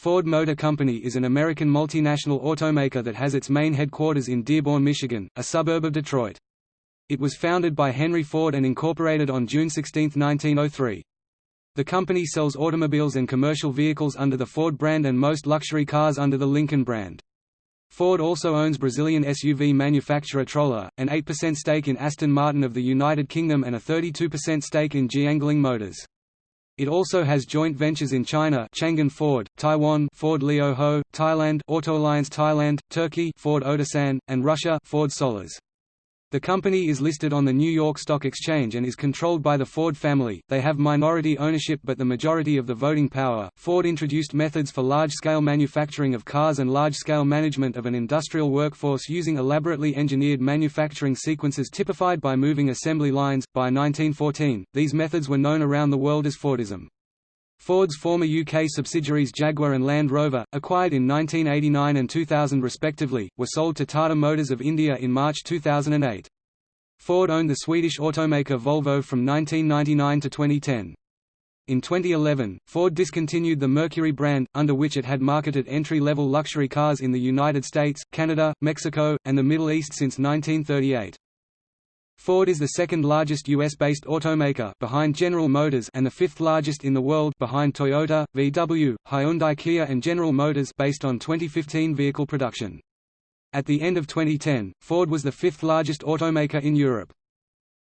Ford Motor Company is an American multinational automaker that has its main headquarters in Dearborn, Michigan, a suburb of Detroit. It was founded by Henry Ford and incorporated on June 16, 1903. The company sells automobiles and commercial vehicles under the Ford brand and most luxury cars under the Lincoln brand. Ford also owns Brazilian SUV manufacturer Troller, an 8% stake in Aston Martin of the United Kingdom and a 32% stake in Jiangling Motors. It also has joint ventures in China Changan Ford, Taiwan Ford Lio Ho, Thailand Auto Alliance Thailand, Turkey Ford Otosan, and Russia Ford Sollers. The company is listed on the New York Stock Exchange and is controlled by the Ford family. They have minority ownership but the majority of the voting power. Ford introduced methods for large scale manufacturing of cars and large scale management of an industrial workforce using elaborately engineered manufacturing sequences typified by moving assembly lines. By 1914, these methods were known around the world as Fordism. Ford's former UK subsidiaries Jaguar and Land Rover, acquired in 1989 and 2000 respectively, were sold to Tata Motors of India in March 2008. Ford owned the Swedish automaker Volvo from 1999 to 2010. In 2011, Ford discontinued the Mercury brand, under which it had marketed entry-level luxury cars in the United States, Canada, Mexico, and the Middle East since 1938. Ford is the second largest US-based automaker behind General Motors and the fifth largest in the world behind Toyota, VW, Hyundai Kia and General Motors based on 2015 vehicle production. At the end of 2010, Ford was the fifth largest automaker in Europe.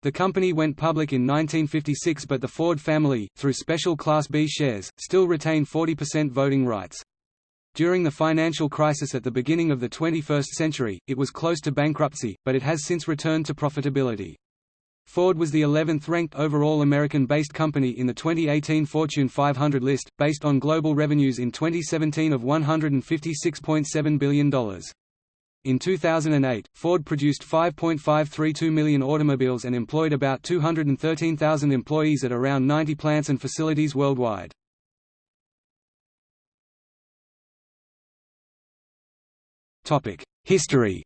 The company went public in 1956 but the Ford family, through special Class B shares, still retain 40% voting rights. During the financial crisis at the beginning of the 21st century, it was close to bankruptcy, but it has since returned to profitability. Ford was the 11th ranked overall American-based company in the 2018 Fortune 500 list, based on global revenues in 2017 of $156.7 billion. In 2008, Ford produced 5.532 million automobiles and employed about 213,000 employees at around 90 plants and facilities worldwide. History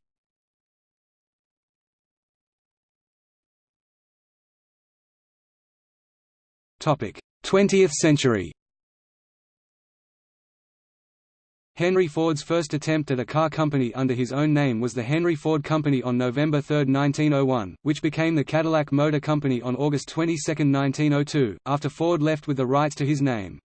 Topic: 20th century. Henry Ford's first attempt at a car company under his own name was the Henry Ford Company on November 3, 1901, which became the Cadillac Motor Company on August 22, 1902, after Ford left with the rights to his name.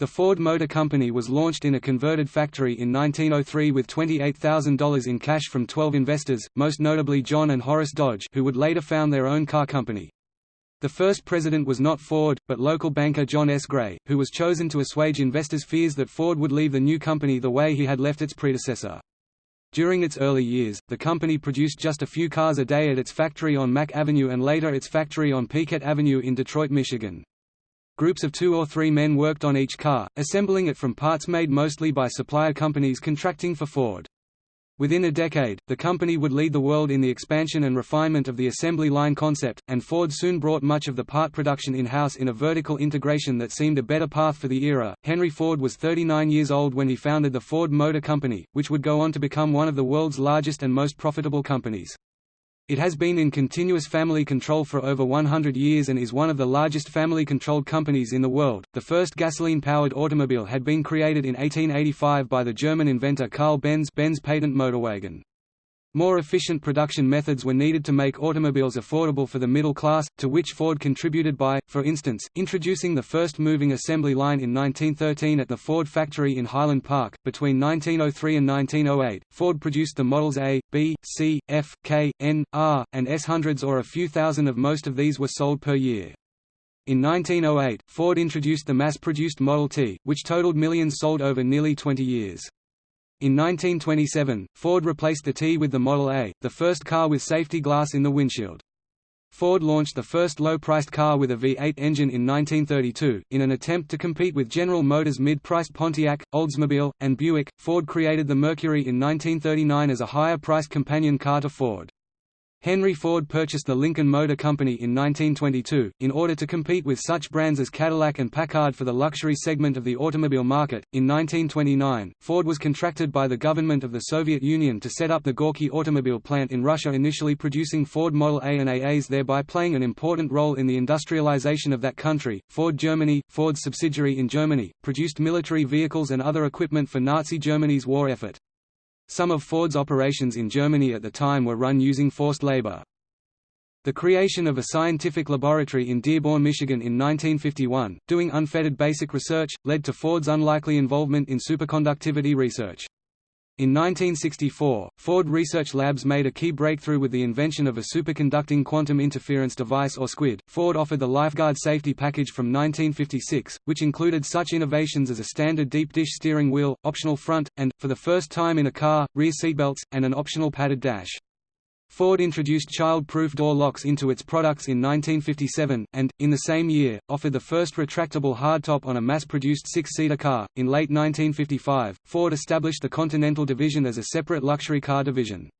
The Ford Motor Company was launched in a converted factory in 1903 with $28,000 in cash from 12 investors, most notably John and Horace Dodge who would later found their own car company. The first president was not Ford, but local banker John S. Gray, who was chosen to assuage investors' fears that Ford would leave the new company the way he had left its predecessor. During its early years, the company produced just a few cars a day at its factory on Mack Avenue and later its factory on Piquette Avenue in Detroit, Michigan. Groups of two or three men worked on each car, assembling it from parts made mostly by supplier companies contracting for Ford. Within a decade, the company would lead the world in the expansion and refinement of the assembly line concept, and Ford soon brought much of the part production in-house in a vertical integration that seemed a better path for the era. Henry Ford was 39 years old when he founded the Ford Motor Company, which would go on to become one of the world's largest and most profitable companies. It has been in continuous family control for over 100 years and is one of the largest family-controlled companies in the world. The first gasoline-powered automobile had been created in 1885 by the German inventor Carl Benz Benz patent motorwagen. More efficient production methods were needed to make automobiles affordable for the middle class, to which Ford contributed by, for instance, introducing the first moving assembly line in 1913 at the Ford factory in Highland Park. Between 1903 and 1908, Ford produced the models A, B, C, F, K, N, R, and S hundreds or a few thousand of most of these were sold per year. In 1908, Ford introduced the mass-produced Model T, which totaled millions sold over nearly 20 years. In 1927, Ford replaced the T with the Model A, the first car with safety glass in the windshield. Ford launched the first low-priced car with a V8 engine in 1932. In an attempt to compete with General Motors' mid-priced Pontiac, Oldsmobile, and Buick, Ford created the Mercury in 1939 as a higher-priced companion car to Ford. Henry Ford purchased the Lincoln Motor Company in 1922, in order to compete with such brands as Cadillac and Packard for the luxury segment of the automobile market. In 1929, Ford was contracted by the government of the Soviet Union to set up the Gorky automobile plant in Russia, initially producing Ford Model A and AAs, thereby playing an important role in the industrialization of that country. Ford Germany, Ford's subsidiary in Germany, produced military vehicles and other equipment for Nazi Germany's war effort. Some of Ford's operations in Germany at the time were run using forced labor. The creation of a scientific laboratory in Dearborn, Michigan in 1951, doing unfettered basic research, led to Ford's unlikely involvement in superconductivity research. In 1964, Ford Research Labs made a key breakthrough with the invention of a superconducting quantum interference device or SQUID. Ford offered the Lifeguard safety package from 1956, which included such innovations as a standard deep dish steering wheel, optional front, and, for the first time in a car, rear seatbelts, and an optional padded dash. Ford introduced child-proof door locks into its products in 1957, and, in the same year, offered the first retractable hardtop on a mass-produced six-seater car. In late 1955, Ford established the Continental Division as a separate luxury car division.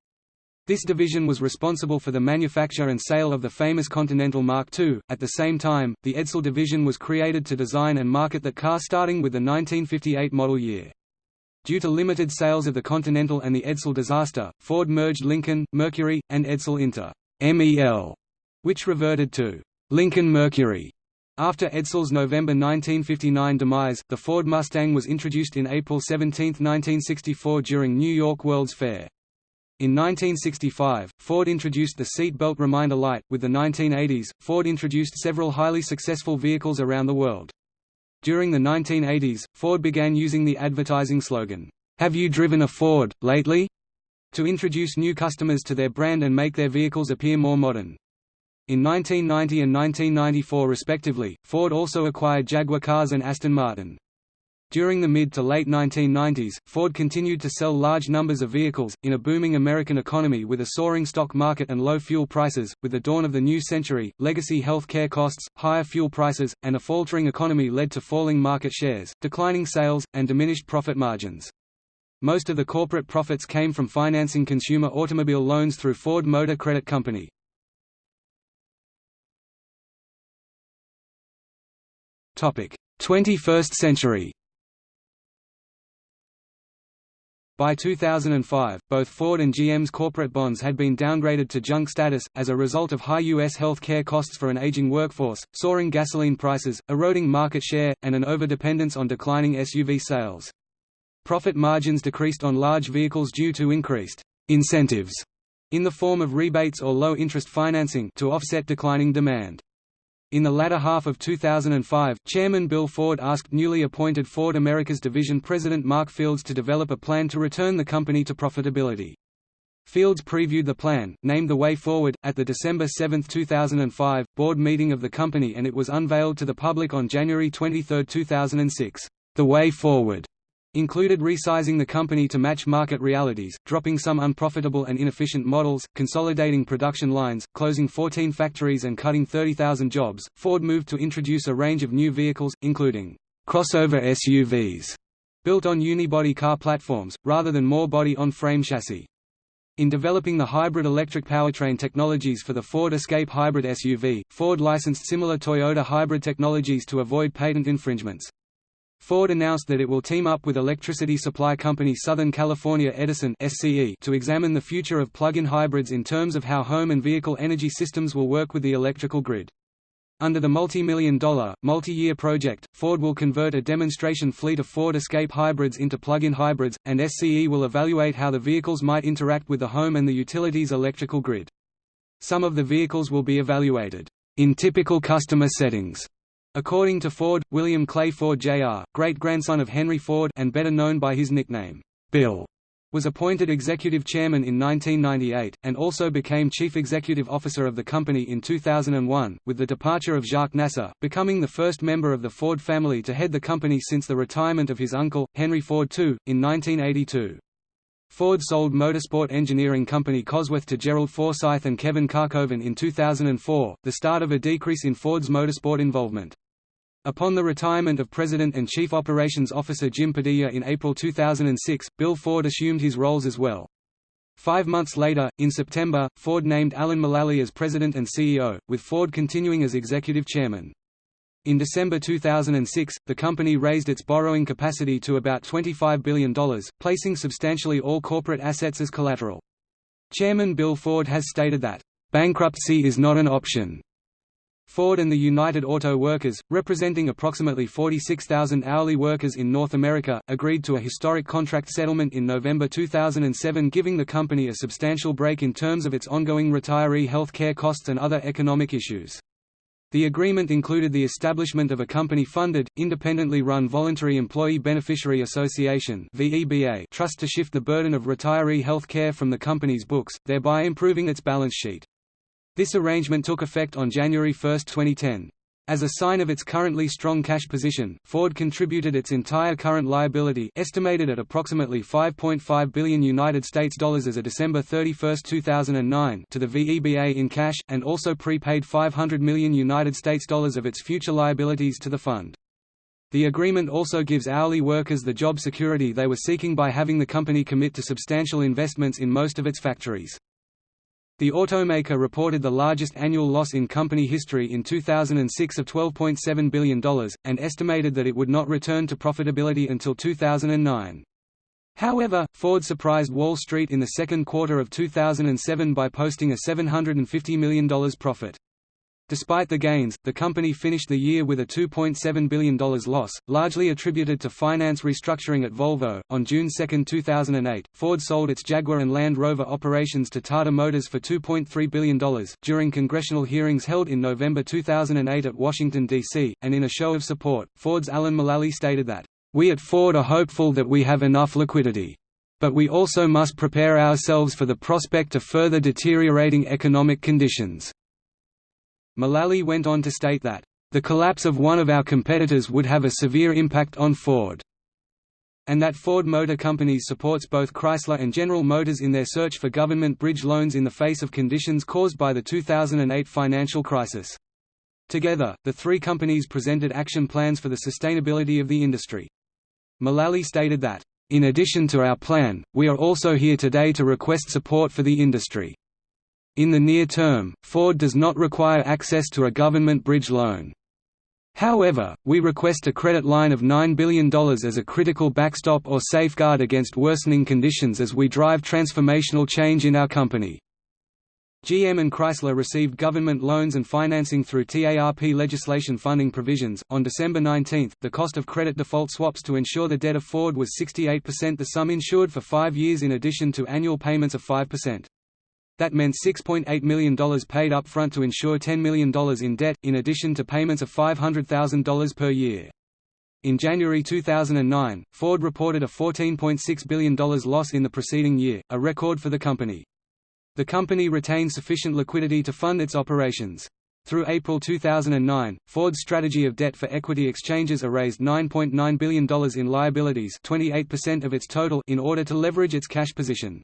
This division was responsible for the manufacture and sale of the famous Continental Mark II. At the same time, the Edsel division was created to design and market the car starting with the 1958 model year. Due to limited sales of the Continental and the Edsel disaster, Ford merged Lincoln, Mercury, and Edsel into MEL, which reverted to Lincoln Mercury. After Edsel's November 1959 demise, the Ford Mustang was introduced in April 17, 1964 during New York World's Fair. In 1965, Ford introduced the seat belt reminder light. With the 1980s, Ford introduced several highly successful vehicles around the world. During the 1980s, Ford began using the advertising slogan, "'Have you driven a Ford, lately?' to introduce new customers to their brand and make their vehicles appear more modern. In 1990 and 1994 respectively, Ford also acquired Jaguar Cars and Aston Martin. During the mid to late 1990s, Ford continued to sell large numbers of vehicles, in a booming American economy with a soaring stock market and low fuel prices. With the dawn of the new century, legacy health care costs, higher fuel prices, and a faltering economy led to falling market shares, declining sales, and diminished profit margins. Most of the corporate profits came from financing consumer automobile loans through Ford Motor Credit Company. Topic: 21st century. By 2005, both Ford and GM's corporate bonds had been downgraded to junk status, as a result of high U.S. health care costs for an aging workforce, soaring gasoline prices, eroding market share, and an overdependence on declining SUV sales. Profit margins decreased on large vehicles due to increased incentives in the form of rebates or low-interest financing to offset declining demand. In the latter half of 2005, Chairman Bill Ford asked newly appointed Ford Americas Division President Mark Fields to develop a plan to return the company to profitability. Fields previewed the plan, named The Way Forward, at the December 7, 2005, board meeting of the company and it was unveiled to the public on January 23, 2006. The Way Forward included resizing the company to match market realities, dropping some unprofitable and inefficient models, consolidating production lines, closing 14 factories and cutting 30,000 jobs. Ford moved to introduce a range of new vehicles, including crossover SUVs built on unibody car platforms, rather than more body-on-frame chassis. In developing the hybrid electric powertrain technologies for the Ford Escape hybrid SUV, Ford licensed similar Toyota hybrid technologies to avoid patent infringements. Ford announced that it will team up with electricity supply company Southern California Edison SCE to examine the future of plug-in hybrids in terms of how home and vehicle energy systems will work with the electrical grid. Under the multi-million dollar, multi-year project, Ford will convert a demonstration fleet of Ford Escape hybrids into plug-in hybrids, and SCE will evaluate how the vehicles might interact with the home and the utilities electrical grid. Some of the vehicles will be evaluated in typical customer settings According to Ford, William Clay Ford Jr., great-grandson of Henry Ford and better known by his nickname, Bill, was appointed executive chairman in 1998, and also became chief executive officer of the company in 2001, with the departure of Jacques Nasser, becoming the first member of the Ford family to head the company since the retirement of his uncle, Henry Ford II, in 1982. Ford sold motorsport engineering company Cosworth to Gerald Forsyth and Kevin Kalkhoven in 2004, the start of a decrease in Ford's motorsport involvement. Upon the retirement of President and Chief Operations Officer Jim Padilla in April 2006, Bill Ford assumed his roles as well. Five months later, in September, Ford named Alan Mulally as president and CEO, with Ford continuing as executive chairman. In December 2006, the company raised its borrowing capacity to about $25 billion, placing substantially all corporate assets as collateral. Chairman Bill Ford has stated that, "...bankruptcy is not an option." Ford and the United Auto Workers, representing approximately 46,000 hourly workers in North America, agreed to a historic contract settlement in November 2007 giving the company a substantial break in terms of its ongoing retiree health care costs and other economic issues. The agreement included the establishment of a company-funded, independently run Voluntary Employee Beneficiary Association trust to shift the burden of retiree health care from the company's books, thereby improving its balance sheet. This arrangement took effect on January 1, 2010. As a sign of its currently strong cash position, Ford contributed its entire current liability estimated at approximately 5.5 billion United States dollars as of December 31, 2009 to the VEBA in cash, and also prepaid 500 million United States dollars of its future liabilities to the fund. The agreement also gives hourly workers the job security they were seeking by having the company commit to substantial investments in most of its factories. The automaker reported the largest annual loss in company history in 2006 of $12.7 billion, and estimated that it would not return to profitability until 2009. However, Ford surprised Wall Street in the second quarter of 2007 by posting a $750 million profit. Despite the gains, the company finished the year with a $2.7 billion loss, largely attributed to finance restructuring at Volvo. On June 2, 2008, Ford sold its Jaguar and Land Rover operations to Tata Motors for $2.3 billion. During congressional hearings held in November 2008 at Washington, D.C., and in a show of support, Ford's Alan Mulally stated that, We at Ford are hopeful that we have enough liquidity. But we also must prepare ourselves for the prospect of further deteriorating economic conditions. Mulally went on to state that, "...the collapse of one of our competitors would have a severe impact on Ford." and that Ford Motor Company supports both Chrysler and General Motors in their search for government bridge loans in the face of conditions caused by the 2008 financial crisis. Together, the three companies presented action plans for the sustainability of the industry. Mulally stated that, "...in addition to our plan, we are also here today to request support for the industry." In the near term, Ford does not require access to a government bridge loan. However, we request a credit line of $9 billion as a critical backstop or safeguard against worsening conditions as we drive transformational change in our company. GM and Chrysler received government loans and financing through TARP legislation funding provisions. On December 19, the cost of credit default swaps to insure the debt of Ford was 68% the sum insured for five years in addition to annual payments of 5%. That meant $6.8 million paid up front to insure $10 million in debt, in addition to payments of $500,000 per year. In January 2009, Ford reported a $14.6 billion loss in the preceding year, a record for the company. The company retained sufficient liquidity to fund its operations. Through April 2009, Ford's strategy of debt for equity exchanges erased $9.9 billion in liabilities 28% of its total in order to leverage its cash position.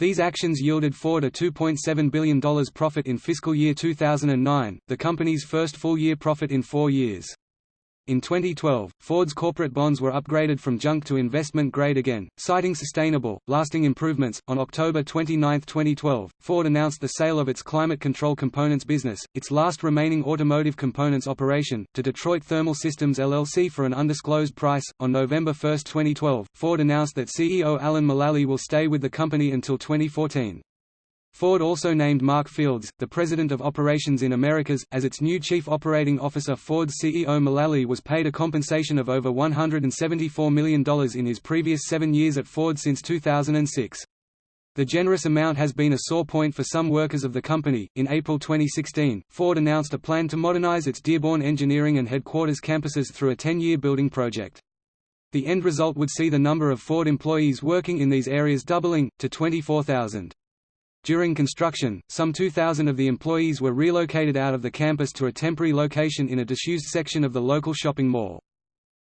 These actions yielded Ford a $2.7 billion profit in fiscal year 2009, the company's first full-year profit in four years. In 2012, Ford's corporate bonds were upgraded from junk to investment grade again, citing sustainable, lasting improvements. On October 29, 2012, Ford announced the sale of its climate control components business, its last remaining automotive components operation, to Detroit Thermal Systems LLC for an undisclosed price. On November 1, 2012, Ford announced that CEO Alan Mulally will stay with the company until 2014. Ford also named Mark Fields, the President of Operations in Americas, as its new Chief Operating Officer Ford's CEO Mulally was paid a compensation of over $174 million in his previous seven years at Ford since 2006. The generous amount has been a sore point for some workers of the company. In April 2016, Ford announced a plan to modernize its Dearborn engineering and headquarters campuses through a 10 year building project. The end result would see the number of Ford employees working in these areas doubling, to 24,000. During construction, some 2,000 of the employees were relocated out of the campus to a temporary location in a disused section of the local shopping mall.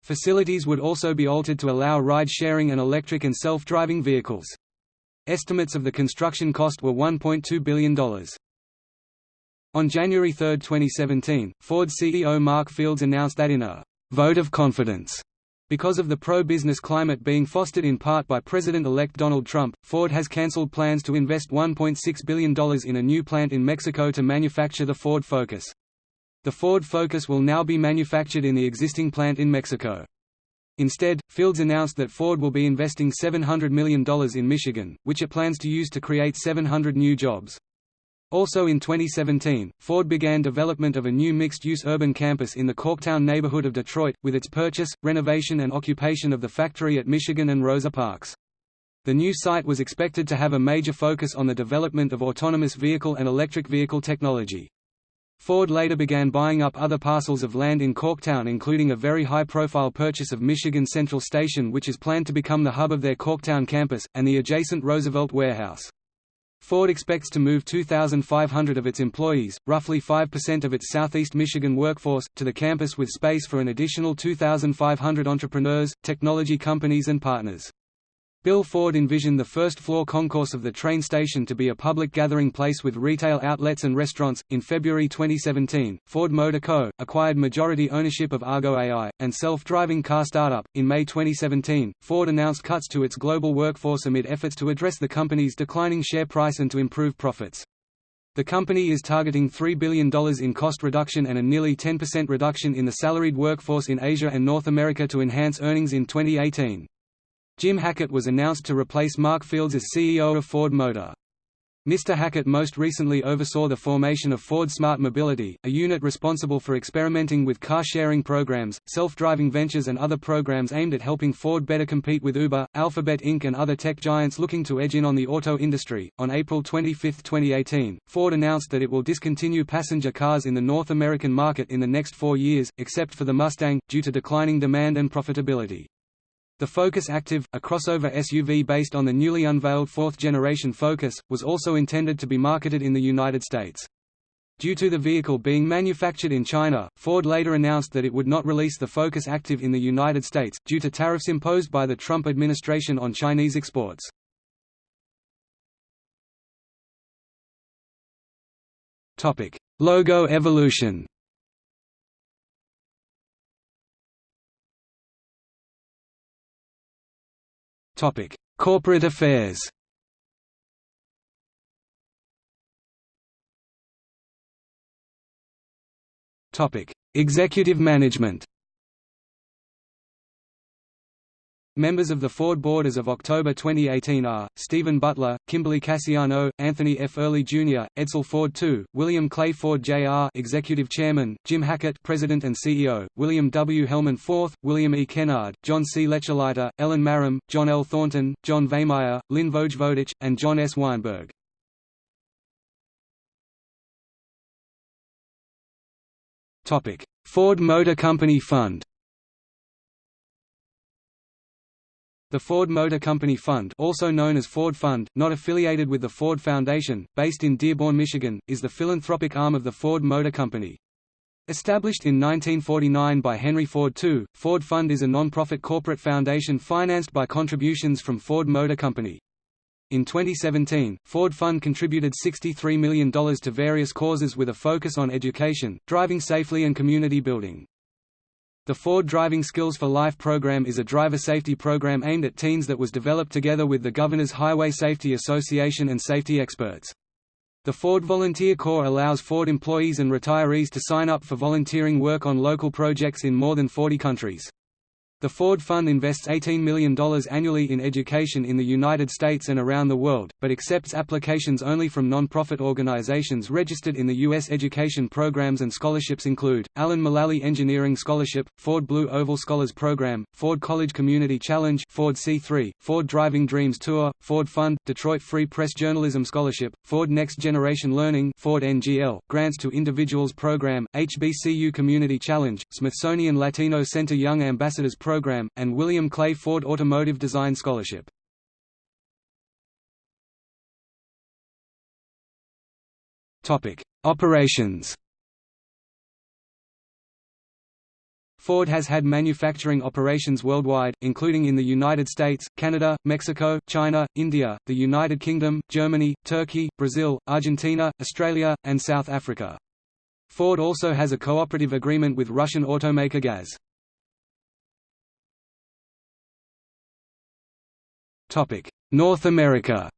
Facilities would also be altered to allow ride-sharing and electric and self-driving vehicles. Estimates of the construction cost were $1.2 billion. On January 3, 2017, Ford CEO Mark Fields announced that in a «vote of confidence» Because of the pro-business climate being fostered in part by President-elect Donald Trump, Ford has cancelled plans to invest $1.6 billion in a new plant in Mexico to manufacture the Ford Focus. The Ford Focus will now be manufactured in the existing plant in Mexico. Instead, Fields announced that Ford will be investing $700 million in Michigan, which it plans to use to create 700 new jobs. Also in 2017, Ford began development of a new mixed-use urban campus in the Corktown neighborhood of Detroit, with its purchase, renovation and occupation of the factory at Michigan and Rosa Parks. The new site was expected to have a major focus on the development of autonomous vehicle and electric vehicle technology. Ford later began buying up other parcels of land in Corktown including a very high-profile purchase of Michigan Central Station which is planned to become the hub of their Corktown campus, and the adjacent Roosevelt warehouse. Ford expects to move 2,500 of its employees, roughly 5% of its southeast Michigan workforce, to the campus with space for an additional 2,500 entrepreneurs, technology companies and partners. Bill Ford envisioned the first-floor concourse of the train station to be a public gathering place with retail outlets and restaurants. In February 2017, Ford Motor Co. acquired majority ownership of Argo AI, and self-driving car startup. In May 2017, Ford announced cuts to its global workforce amid efforts to address the company's declining share price and to improve profits. The company is targeting $3 billion in cost reduction and a nearly 10% reduction in the salaried workforce in Asia and North America to enhance earnings in 2018. Jim Hackett was announced to replace Mark Fields as CEO of Ford Motor. Mr. Hackett most recently oversaw the formation of Ford Smart Mobility, a unit responsible for experimenting with car-sharing programs, self-driving ventures and other programs aimed at helping Ford better compete with Uber, Alphabet Inc. and other tech giants looking to edge in on the auto industry. On April 25, 2018, Ford announced that it will discontinue passenger cars in the North American market in the next four years, except for the Mustang, due to declining demand and profitability. The Focus Active, a crossover SUV based on the newly unveiled fourth-generation Focus, was also intended to be marketed in the United States. Due to the vehicle being manufactured in China, Ford later announced that it would not release the Focus Active in the United States, due to tariffs imposed by the Trump administration on Chinese exports. Logo evolution Topic: Corporate affairs. Topic: Executive management. Members of the Ford board as of October 2018 are, Stephen Butler, Kimberly Casiano, Anthony F. Earley Jr., Edsel Ford II, William Clay Ford Jr. Executive Chairman, Jim Hackett President and CEO, William W. Hellman IV, William E. Kennard, John C. Lechleiter, Ellen Marram, John L. Thornton, John Veihmeyer, Lynn Vojvodich, and John S. Weinberg. Ford Motor Company Fund The Ford Motor Company Fund also known as Ford Fund, not affiliated with the Ford Foundation, based in Dearborn, Michigan, is the philanthropic arm of the Ford Motor Company. Established in 1949 by Henry Ford II, Ford Fund is a non-profit corporate foundation financed by contributions from Ford Motor Company. In 2017, Ford Fund contributed $63 million to various causes with a focus on education, driving safely and community building. The Ford Driving Skills for Life program is a driver safety program aimed at teens that was developed together with the Governor's Highway Safety Association and safety experts. The Ford Volunteer Corps allows Ford employees and retirees to sign up for volunteering work on local projects in more than 40 countries. The Ford Fund invests $18 million annually in education in the United States and around the world, but accepts applications only from non-profit organizations registered in the U.S. Education programs and scholarships include, Alan Mulally Engineering Scholarship, Ford Blue Oval Scholars Program, Ford College Community Challenge Ford C3, Ford Driving Dreams Tour, Ford Fund, Detroit Free Press Journalism Scholarship, Ford Next Generation Learning Ford NGL, Grants to Individuals Program, HBCU Community Challenge, Smithsonian Latino Center Young Ambassadors Program, and William Clay Ford Automotive Design Scholarship. Operations Ford has had manufacturing operations worldwide, including in the United States, Canada, Mexico, China, India, the United Kingdom, Germany, Turkey, Brazil, Argentina, Australia, and South Africa. Ford also has a cooperative agreement with Russian automaker GAZ. North America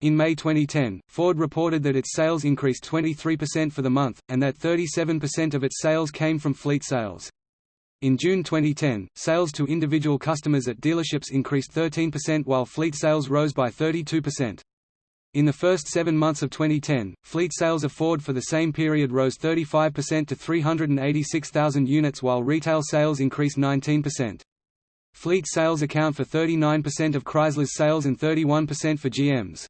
In May 2010, Ford reported that its sales increased 23% for the month, and that 37% of its sales came from fleet sales. In June 2010, sales to individual customers at dealerships increased 13% while fleet sales rose by 32%. In the first seven months of 2010, fleet sales of Ford for the same period rose 35% to 386,000 units while retail sales increased 19%. Fleet sales account for 39% of Chrysler's sales and 31% for GM's.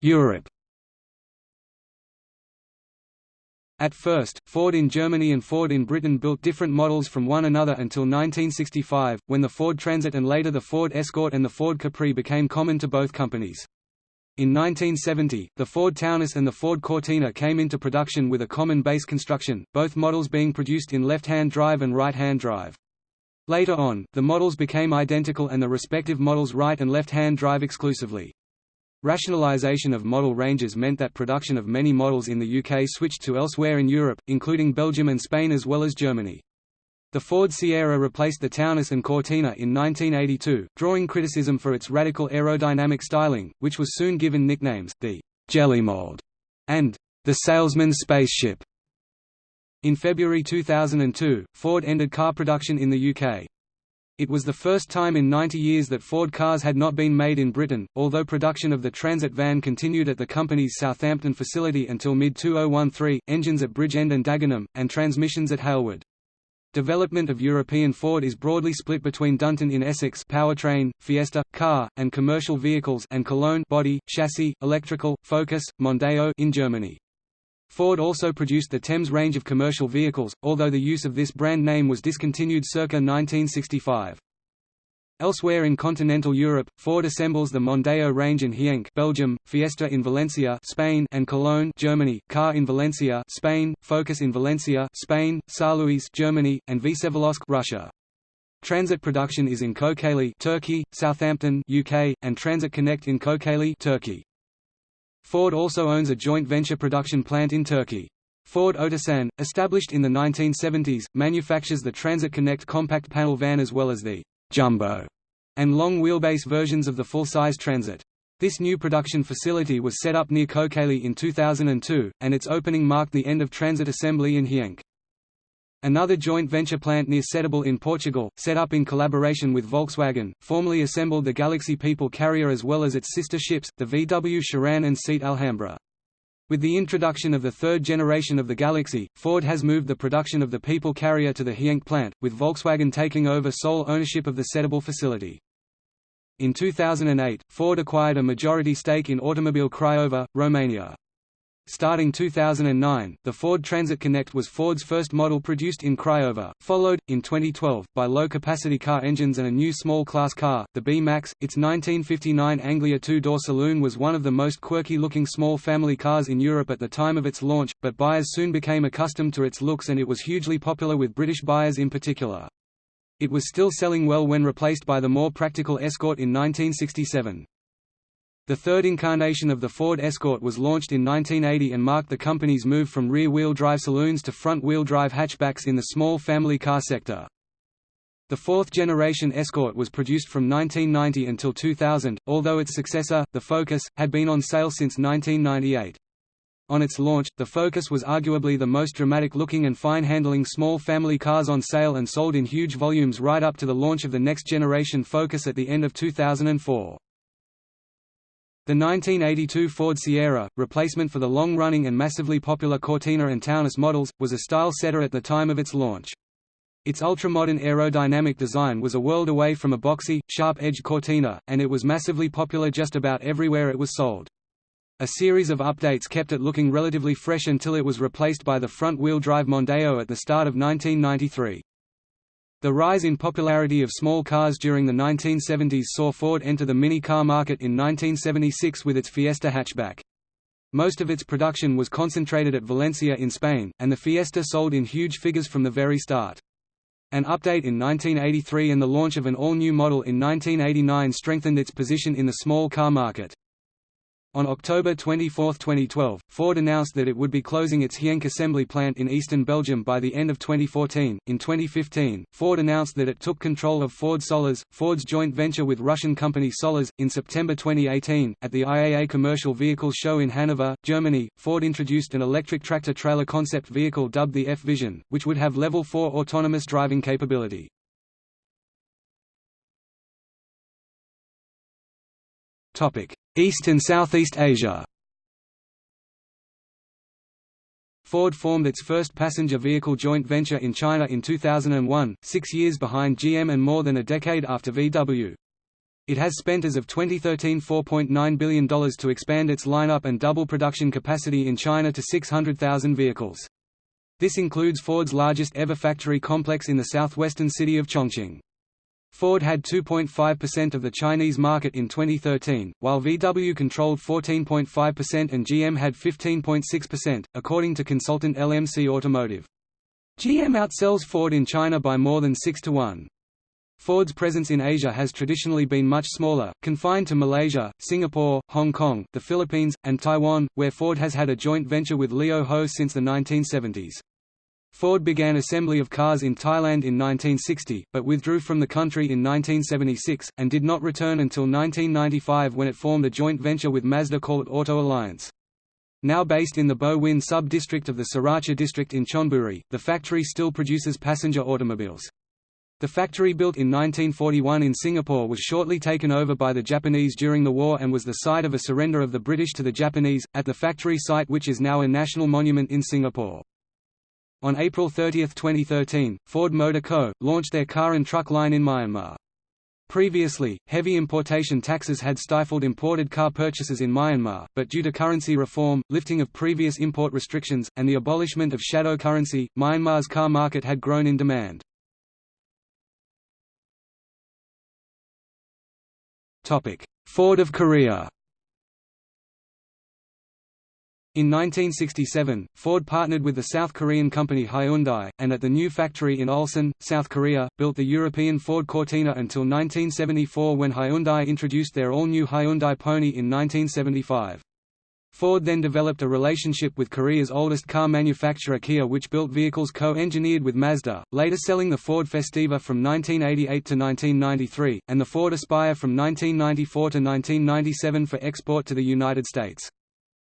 Europe At first, Ford in Germany and Ford in Britain built different models from one another until 1965, when the Ford Transit and later the Ford Escort and the Ford Capri became common to both companies. In 1970, the Ford Taunus and the Ford Cortina came into production with a common base construction, both models being produced in left-hand drive and right-hand drive. Later on, the models became identical and the respective models right and left-hand drive exclusively. Rationalization of model ranges meant that production of many models in the UK switched to elsewhere in Europe, including Belgium and Spain as well as Germany. The Ford Sierra replaced the Taunus and Cortina in 1982, drawing criticism for its radical aerodynamic styling, which was soon given nicknames, the «jelly mold» and «the salesman's spaceship». In February 2002, Ford ended car production in the UK. It was the first time in 90 years that Ford cars had not been made in Britain, although production of the Transit van continued at the company's Southampton facility until mid-2013, engines at Bridgend and Dagenham, and transmissions at Halewood. Development of European Ford is broadly split between Dunton in Essex powertrain, Fiesta, Ka, and commercial vehicles and Cologne body, chassis, electrical, Focus, Mondeo in Germany. Ford also produced the Thames range of commercial vehicles, although the use of this brand name was discontinued circa 1965. Elsewhere in continental Europe, Ford assembles the Mondeo range in Genk, Belgium, Fiesta in Valencia, Spain, and Cologne, Germany, Ka in Valencia, Spain, Focus in Valencia, Spain, Saarlouis, Germany, and Vsevolozhsk, Russia. Transit production is in Kocaeli, Turkey, Southampton, UK, and Transit Connect in Kocaeli, Turkey. Ford also owns a joint venture production plant in Turkey. Ford Otosan, established in the 1970s, manufactures the Transit Connect compact panel van as well as the «jumbo» and long wheelbase versions of the full-size Transit. This new production facility was set up near Kocaeli in 2002, and its opening marked the end of transit assembly in Genk. Another joint venture plant near Setúbal in Portugal, set up in collaboration with Volkswagen, formerly assembled the Galaxy People carrier as well as its sister ships, the VW Sharan and Seat Alhambra. With the introduction of the third generation of the Galaxy, Ford has moved the production of the People carrier to the Genk plant, with Volkswagen taking over sole ownership of the Setúbal facility. In 2008, Ford acquired a majority stake in Automobile Craiova, Romania. Starting 2009, the Ford Transit Connect was Ford's first model produced in Craiova, followed, in 2012, by low-capacity car engines and a new small-class car, the B-Max. Its 1959 Anglia two-door saloon was one of the most quirky-looking small family cars in Europe at the time of its launch, but buyers soon became accustomed to its looks and it was hugely popular with British buyers in particular. It was still selling well when replaced by the more practical Escort in 1967. The third incarnation of the Ford Escort was launched in 1980 and marked the company's move from rear-wheel drive saloons to front-wheel drive hatchbacks in the small family car sector. The fourth-generation Escort was produced from 1990 until 2000, although its successor, the Focus, had been on sale since 1998. On its launch, the Focus was arguably the most dramatic-looking and fine-handling small family cars on sale and sold in huge volumes right up to the launch of the next-generation Focus at the end of 2004. The 1982 Ford Sierra, replacement for the long-running and massively popular Cortina and Taunus models, was a style setter at the time of its launch. Its ultra-modern aerodynamic design was a world away from a boxy, sharp-edged Cortina, and it was massively popular just about everywhere it was sold. A series of updates kept it looking relatively fresh until it was replaced by the front-wheel drive Mondeo at the start of 1993. The rise in popularity of small cars during the 1970s saw Ford enter the mini car market in 1976 with its Fiesta hatchback. Most of its production was concentrated at Valencia in Spain, and the Fiesta sold in huge figures from the very start. An update in 1983 and the launch of an all-new model in 1989 strengthened its position in the small car market. On October 24, 2012, Ford announced that it would be closing its Genk assembly plant in eastern Belgium by the end of 2014. In 2015, Ford announced that it took control of Ford Sollers, Ford's joint venture with Russian company Sollers. In September 2018, at the IAA Commercial Vehicles Show in Hanover, Germany, Ford introduced an electric tractor trailer concept vehicle dubbed the F Vision, which would have level 4 autonomous driving capability. Topic: East and Southeast Asia Ford formed its first passenger vehicle joint venture in China in 2001, six years behind GM and more than a decade after VW. It has spent as of 2013 $4.9 billion to expand its lineup and double production capacity in China to 600,000 vehicles. This includes Ford's largest ever factory complex in the southwestern city of Chongqing. Ford had 2.5% of the Chinese market in 2013, while VW controlled 14.5% and GM had 15.6%, according to consultant LMC Automotive. GM outsells Ford in China by more than 6 to 1. Ford's presence in Asia has traditionally been much smaller, confined to Malaysia, Singapore, Hong Kong, the Philippines, and Taiwan, where Ford has had a joint venture with Lio Ho since the 1970s. Ford began assembly of cars in Thailand in 1960, but withdrew from the country in 1976, and did not return until 1995 when it formed a joint venture with Mazda called Auto Alliance. Now based in the Bo Win sub-district of the Sriracha district in Chonburi, the factory still produces passenger automobiles. The factory built in 1941 in Singapore was shortly taken over by the Japanese during the war and was the site of a surrender of the British to the Japanese, at the factory site which is now a national monument in Singapore. On April 30, 2013, Ford Motor Co. launched their car and truck line in Myanmar. Previously, heavy importation taxes had stifled imported car purchases in Myanmar, but due to currency reform, lifting of previous import restrictions, and the abolishment of shadow currency, Myanmar's car market had grown in demand. Ford of Korea in 1967, Ford partnered with the South Korean company Hyundai, and at the new factory in Ulsan, South Korea, built the European Ford Cortina until 1974 when Hyundai introduced their all-new Hyundai Pony in 1975. Ford then developed a relationship with Korea's oldest car manufacturer Kia which built vehicles co-engineered with Mazda, later selling the Ford Festiva from 1988 to 1993, and the Ford Aspire from 1994 to 1997 for export to the United States.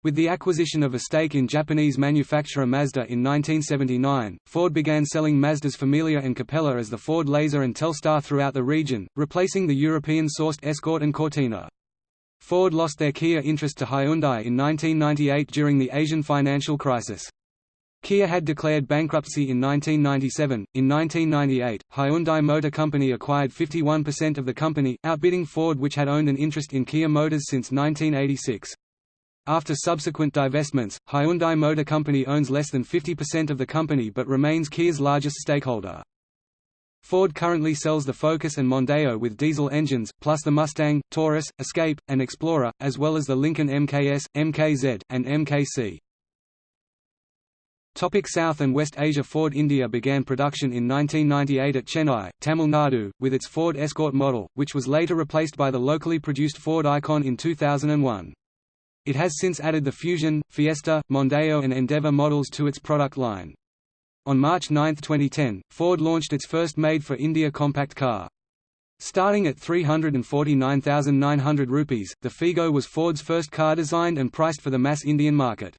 With the acquisition of a stake in Japanese manufacturer Mazda in 1979, Ford began selling Mazda's Familia and Capella as the Ford Laser and Telstar throughout the region, replacing the European-sourced Escort and Cortina. Ford lost their Kia interest to Hyundai in 1998 during the Asian financial crisis. Kia had declared bankruptcy in 1997. In 1998, Hyundai Motor Company acquired 51% of the company, outbidding Ford which had owned an interest in Kia Motors since 1986. After subsequent divestments, Hyundai Motor Company owns less than 50% of the company but remains Kia's largest stakeholder. Ford currently sells the Focus and Mondeo with diesel engines, plus the Mustang, Taurus, Escape, and Explorer, as well as the Lincoln MKS, MKZ, and MKC. Topic South and West Asia Ford India began production in 1998 at Chennai, Tamil Nadu, with its Ford Escort model, which was later replaced by the locally produced Ford Icon in 2001. It has since added the Fusion, Fiesta, Mondeo and Endeavour models to its product line. On March 9, 2010, Ford launched its first made-for-India compact car. Starting at 349,900 rupees, the Figo was Ford's first car designed and priced for the mass Indian market.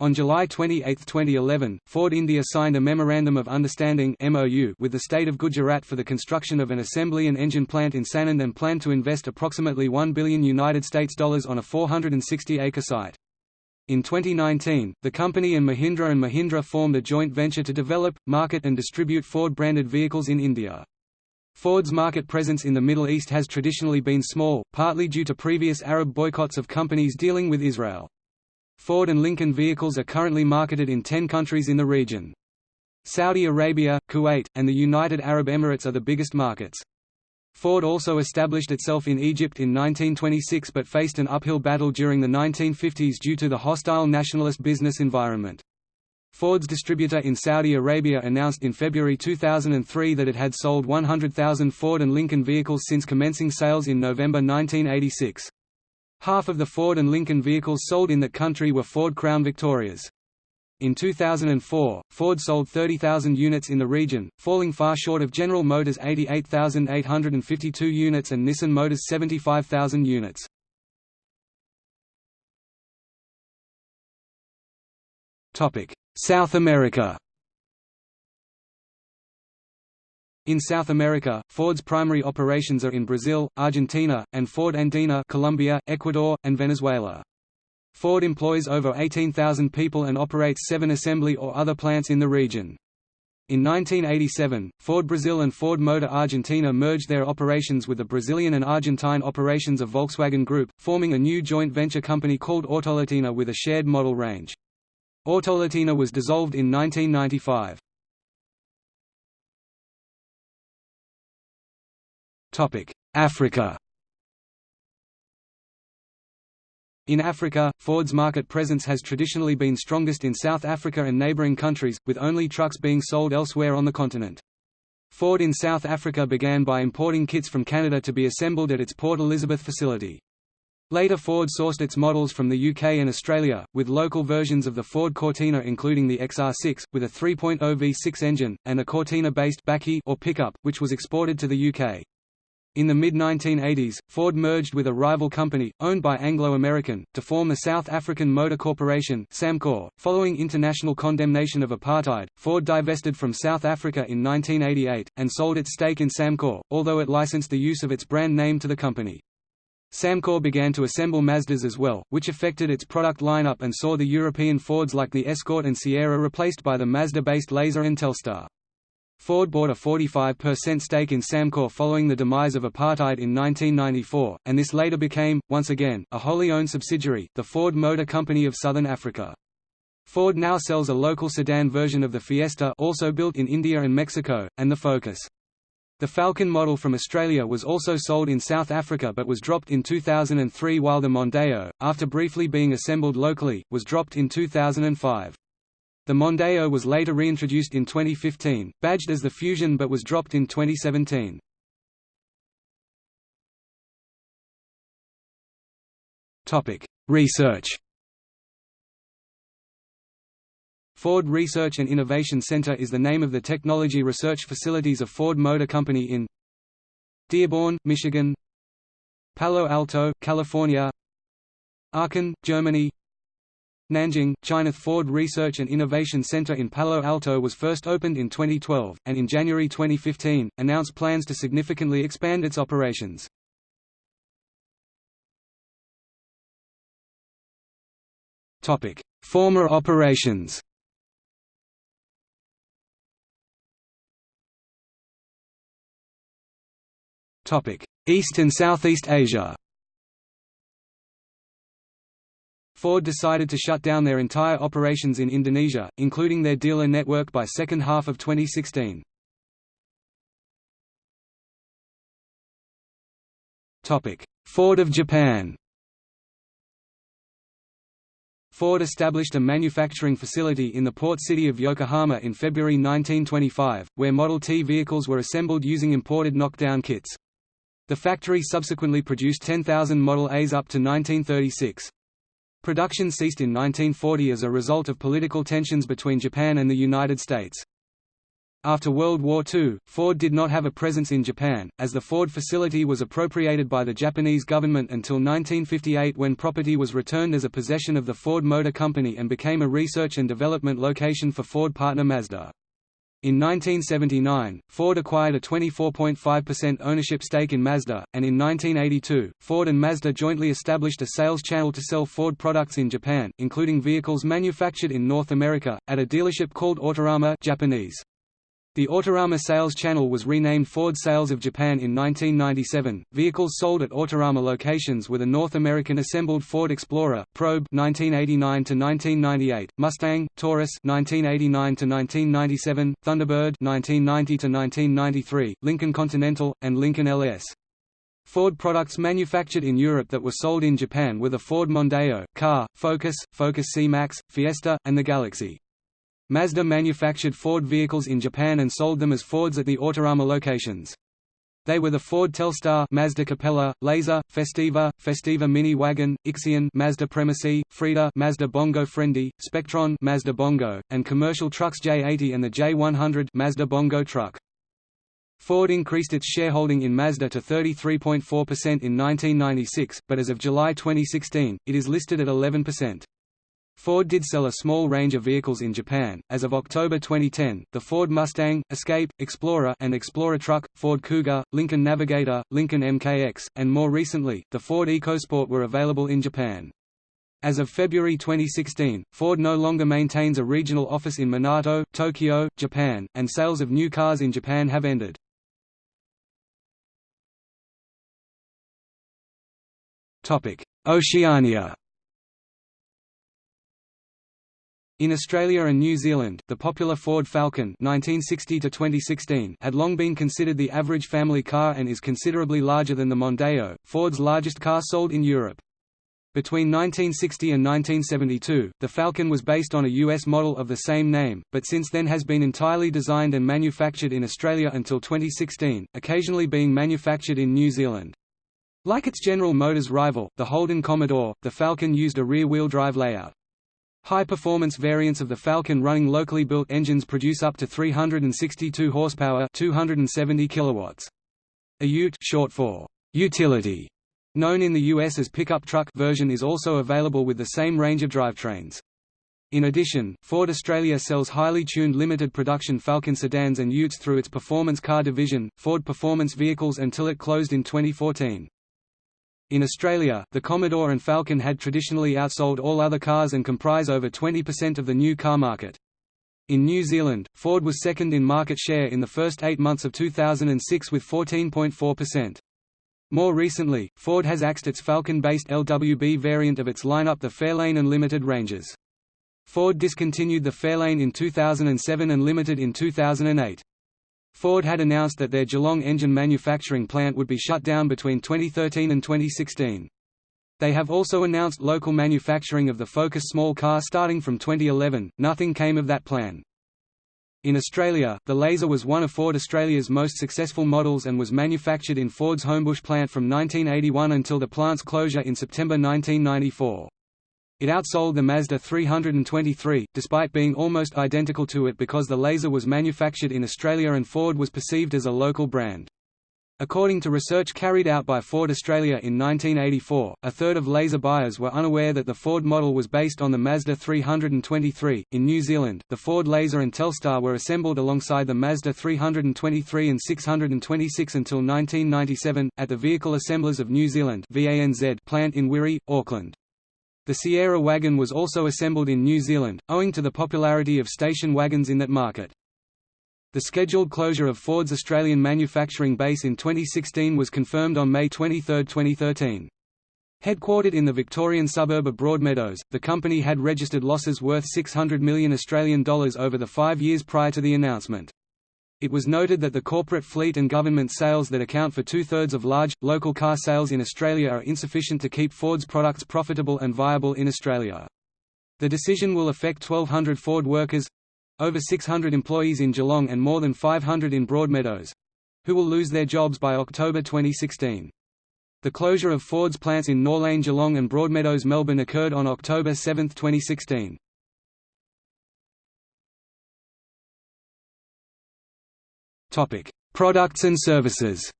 On July 28, 2011, Ford India signed a Memorandum of Understanding (MOU) with the state of Gujarat for the construction of an assembly and engine plant in Sanand and planned to invest approximately 1 billion United States dollars on a 460-acre site. In 2019, the company and Mahindra and Mahindra formed a joint venture to develop, market and distribute Ford-branded vehicles in India. Ford's market presence in the Middle East has traditionally been small, partly due to previous Arab boycotts of companies dealing with Israel. Ford and Lincoln vehicles are currently marketed in 10 countries in the region. Saudi Arabia, Kuwait, and the United Arab Emirates are the biggest markets. Ford also established itself in Egypt in 1926 but faced an uphill battle during the 1950s due to the hostile nationalist business environment. Ford's distributor in Saudi Arabia announced in February 2003 that it had sold 100,000 Ford and Lincoln vehicles since commencing sales in November 1986. Half of the Ford and Lincoln vehicles sold in the country were Ford Crown Victorias. In 2004, Ford sold 30,000 units in the region, falling far short of General Motors' 88,852 units and Nissan Motors' 75,000 units. South America In South America, Ford's primary operations are in Brazil, Argentina, and Ford Andina Colombia, Ecuador, and Venezuela. Ford employs over 18,000 people and operates seven assembly or other plants in the region. In 1987, Ford Brazil and Ford Motor Argentina merged their operations with the Brazilian and Argentine operations of Volkswagen Group, forming a new joint venture company called Autolatina with a shared model range. Autolatina was dissolved in 1995. Africa In Africa, Ford's market presence has traditionally been strongest in South Africa and neighboring countries, with only trucks being sold elsewhere on the continent. Ford in South Africa began by importing kits from Canada to be assembled at its Port Elizabeth facility. Later Ford sourced its models from the UK and Australia, with local versions of the Ford Cortina including the XR6, with a 3.0 V6 engine, and a Cortina-based or pickup, which was exported to the UK. In the mid-1980s, Ford merged with a rival company, owned by Anglo American, to form the South African Motor Corporation Samcor. .Following international condemnation of apartheid, Ford divested from South Africa in 1988, and sold its stake in Samcor, although it licensed the use of its brand name to the company. Samcor began to assemble Mazdas as well, which affected its product lineup and saw the European Fords like the Escort and Sierra replaced by the Mazda-based Laser and Telstar. Ford bought a 45% stake in Samcor following the demise of apartheid in 1994, and this later became, once again, a wholly owned subsidiary, the Ford Motor Company of Southern Africa. Ford now sells a local sedan version of the Fiesta also built in India and Mexico, and the Focus. The Falcon model from Australia was also sold in South Africa but was dropped in 2003 while the Mondeo, after briefly being assembled locally, was dropped in 2005. The Mondeo was later reintroduced in 2015, badged as the Fusion but was dropped in 2017. Topic: Research Ford Research and Innovation Center is the name of the technology research facilities of Ford Motor Company in Dearborn, Michigan Palo Alto, California Aachen, Germany Nanjing, China Ford Research and Innovation Center in Palo Alto was first opened in 2012, and in January 2015, announced plans to significantly expand its operations. Former operations East and Southeast Asia Ford decided to shut down their entire operations in Indonesia, including their dealer network by second half of 2016. Ford of Japan Ford established a manufacturing facility in the port city of Yokohama in February 1925, where Model T vehicles were assembled using imported knockdown kits. The factory subsequently produced 10,000 Model As up to 1936. Production ceased in 1940 as a result of political tensions between Japan and the United States. After World War II, Ford did not have a presence in Japan, as the Ford facility was appropriated by the Japanese government until 1958 when property was returned as a possession of the Ford Motor Company and became a research and development location for Ford partner Mazda. In 1979, Ford acquired a 24.5% ownership stake in Mazda, and in 1982, Ford and Mazda jointly established a sales channel to sell Ford products in Japan, including vehicles manufactured in North America, at a dealership called Autorama Japanese. The Autorama sales channel was renamed Ford Sales of Japan in 1997. Vehicles sold at Autorama locations were the North American assembled Ford Explorer, Probe (1989 to 1998), Mustang, Taurus (1989 to 1997), Thunderbird (1990 to 1993), Lincoln Continental, and Lincoln LS. Ford products manufactured in Europe that were sold in Japan were the Ford Mondeo, Ka, Focus, Focus C-Max, Fiesta, and the Galaxy. Mazda manufactured Ford vehicles in Japan and sold them as Fords at the Autorama locations. They were the Ford Telstar, Mazda Capella, Laser, Festiva, Festiva Mini Wagon, Ixion, Mazda Premacy, Freda Mazda Bongo Friendly, Spectron, Mazda Bongo, and commercial trucks J80 and the J100, Mazda Bongo truck. Ford increased its shareholding in Mazda to 33.4% in 1996, but as of July 2016, it is listed at 11%. Ford did sell a small range of vehicles in Japan. As of October 2010, the Ford Mustang, Escape, Explorer and Explorer truck, Ford Cougar, Lincoln Navigator, Lincoln MKX, and more recently, the Ford EcoSport were available in Japan. As of February 2016, Ford no longer maintains a regional office in Minato, Tokyo, Japan, and sales of new cars in Japan have ended. Oceania In Australia and New Zealand, the popular Ford Falcon 1960 had long been considered the average family car and is considerably larger than the Mondeo, Ford's largest car sold in Europe. Between 1960 and 1972, the Falcon was based on a U.S. model of the same name, but since then has been entirely designed and manufactured in Australia until 2016, occasionally being manufactured in New Zealand. Like its General Motors rival, the Holden Commodore, the Falcon used a rear-wheel drive layout. High-performance variants of the Falcon running locally built engines produce up to 362 horsepower 270 kilowatts. A Ute short for utility, known in the US as pickup truck version is also available with the same range of drivetrains. In addition, Ford Australia sells highly tuned limited production Falcon sedans and utes through its performance car division, Ford Performance Vehicles until it closed in 2014. In Australia, the Commodore and Falcon had traditionally outsold all other cars and comprise over 20% of the new car market. In New Zealand, Ford was second in market share in the first eight months of 2006 with 14.4%. More recently, Ford has axed its Falcon-based LWB variant of its lineup the Fairlane and Limited ranges. Ford discontinued the Fairlane in 2007 and Limited in 2008. Ford had announced that their Geelong engine manufacturing plant would be shut down between 2013 and 2016. They have also announced local manufacturing of the Focus small car starting from 2011. Nothing came of that plan. In Australia, the Laser was one of Ford Australia's most successful models and was manufactured in Ford's Homebush plant from 1981 until the plant's closure in September 1994. It outsold the Mazda 323, despite being almost identical to it because the Laser was manufactured in Australia and Ford was perceived as a local brand. According to research carried out by Ford Australia in 1984, a third of Laser buyers were unaware that the Ford model was based on the Mazda 323. In New Zealand, the Ford Laser and Telstar were assembled alongside the Mazda 323 and 626 until 1997, at the Vehicle Assemblers of New Zealand plant in Wiri, Auckland. The Sierra wagon was also assembled in New Zealand, owing to the popularity of station wagons in that market. The scheduled closure of Ford's Australian manufacturing base in 2016 was confirmed on May 23, 2013. Headquartered in the Victorian suburb of Broadmeadows, the company had registered losses worth 600 million Australian dollars over the five years prior to the announcement. It was noted that the corporate fleet and government sales that account for two-thirds of large, local car sales in Australia are insufficient to keep Ford's products profitable and viable in Australia. The decision will affect 1,200 Ford workers—over 600 employees in Geelong and more than 500 in Broadmeadows—who will lose their jobs by October 2016. The closure of Ford's plants in Norlane Geelong and Broadmeadows Melbourne occurred on October 7, 2016. Topic: Products and services.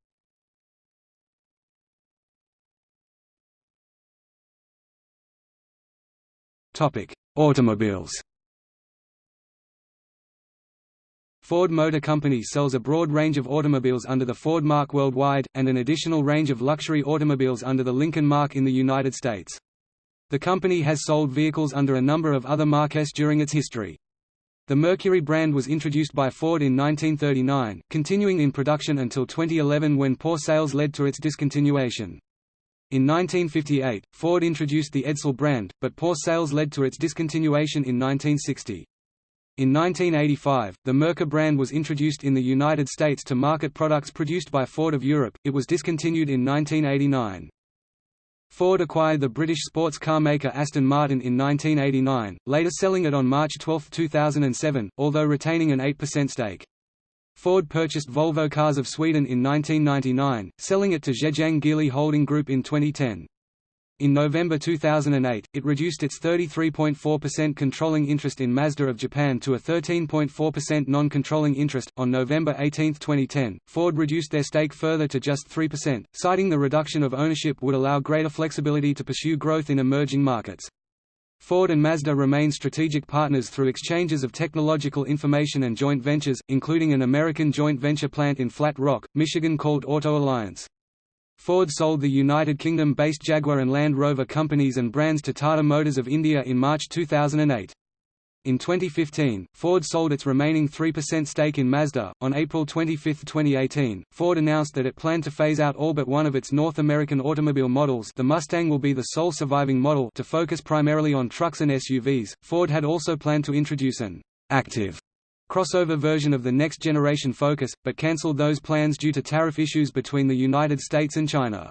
Topic: Automobiles. Ford Motor Company sells a broad range of automobiles under the Ford mark worldwide, and an additional range of luxury automobiles under the Lincoln mark in the United States. The company has sold vehicles under a number of other marques during its history. The Mercury brand was introduced by Ford in 1939, continuing in production until 2011 when poor sales led to its discontinuation. In 1958, Ford introduced the Edsel brand, but poor sales led to its discontinuation in 1960. In 1985, the Merkur brand was introduced in the United States to market products produced by Ford of Europe, it was discontinued in 1989. Ford acquired the British sports car maker Aston Martin in 1989, later selling it on March 12, 2007, although retaining an 8% stake. Ford purchased Volvo Cars of Sweden in 1999, selling it to Zhejiang Geely Holding Group in 2010. In November 2008, it reduced its 33.4% controlling interest in Mazda of Japan to a 13.4% non-controlling interest. On November 18, 2010, Ford reduced their stake further to just 3%, citing the reduction of ownership would allow greater flexibility to pursue growth in emerging markets. Ford and Mazda remain strategic partners through exchanges of technological information and joint ventures, including an American joint venture plant in Flat Rock, Michigan called Auto Alliance. Ford sold the United Kingdom-based Jaguar and Land Rover companies and brands to Tata Motors of India in March 2008. In 2015, Ford sold its remaining 3% stake in Mazda. On April 25, 2018, Ford announced that it planned to phase out all but one of its North American automobile models. The Mustang will be the sole surviving model to focus primarily on trucks and SUVs. Ford had also planned to introduce an active crossover version of the next generation Focus, but cancelled those plans due to tariff issues between the United States and China.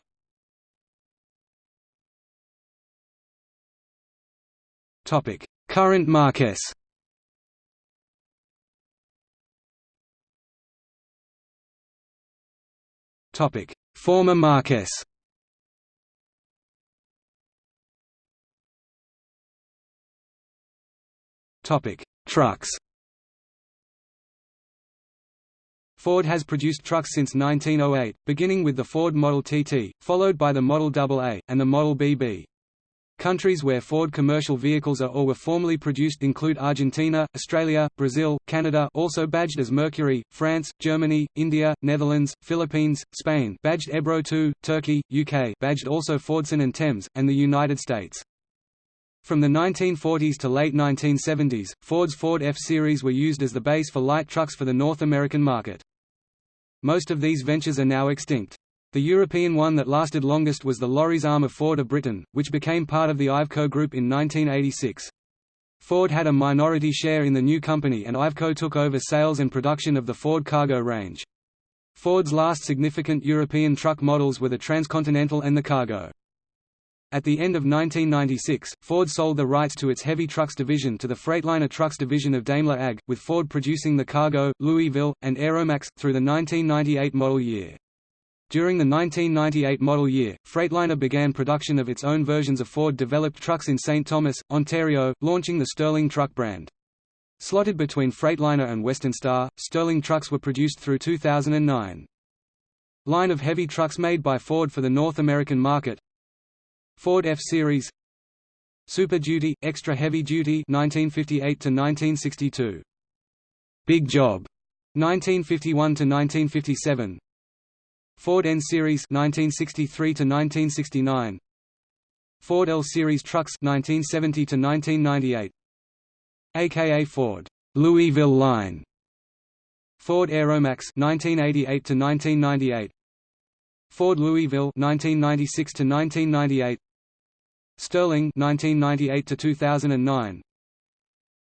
Current Marques Former Marques Trucks Ford has produced trucks since 1908, beginning with the Ford Model TT, followed by the Model AA, and the Model BB. Countries where Ford commercial vehicles are or were formerly produced include Argentina, Australia, Brazil, Canada also badged as Mercury, France, Germany, India, Netherlands, Philippines, Spain badged Ebro II, Turkey, UK badged also Fordson and Thames, and the United States. From the 1940s to late 1970s, Ford's Ford F-Series were used as the base for light trucks for the North American market. Most of these ventures are now extinct. The European one that lasted longest was the lorries arm of Ford of Britain, which became part of the Iveco Group in 1986. Ford had a minority share in the new company and Iveco took over sales and production of the Ford Cargo range. Ford's last significant European truck models were the Transcontinental and the Cargo. At the end of 1996, Ford sold the rights to its heavy trucks division to the Freightliner Trucks division of Daimler AG, with Ford producing the Cargo, Louisville, and Aeromax, through the 1998 model year. During the 1998 model year, Freightliner began production of its own versions of Ford-developed trucks in St. Thomas, Ontario, launching the Sterling truck brand. Slotted between Freightliner and Western Star, Sterling trucks were produced through 2009. Line of heavy trucks made by Ford for the North American market Ford F-Series Super Duty, Extra Heavy Duty 1958 to 1962 Big Job 1951 to 1957 Ford N Series 1963 to 1969 Ford L Series trucks 1970 to 1998 aka Ford Louisville line. Ford Aeromax 1988 to 1998 Ford Louisville 1996 to 1998 Sterling 1998 to 2009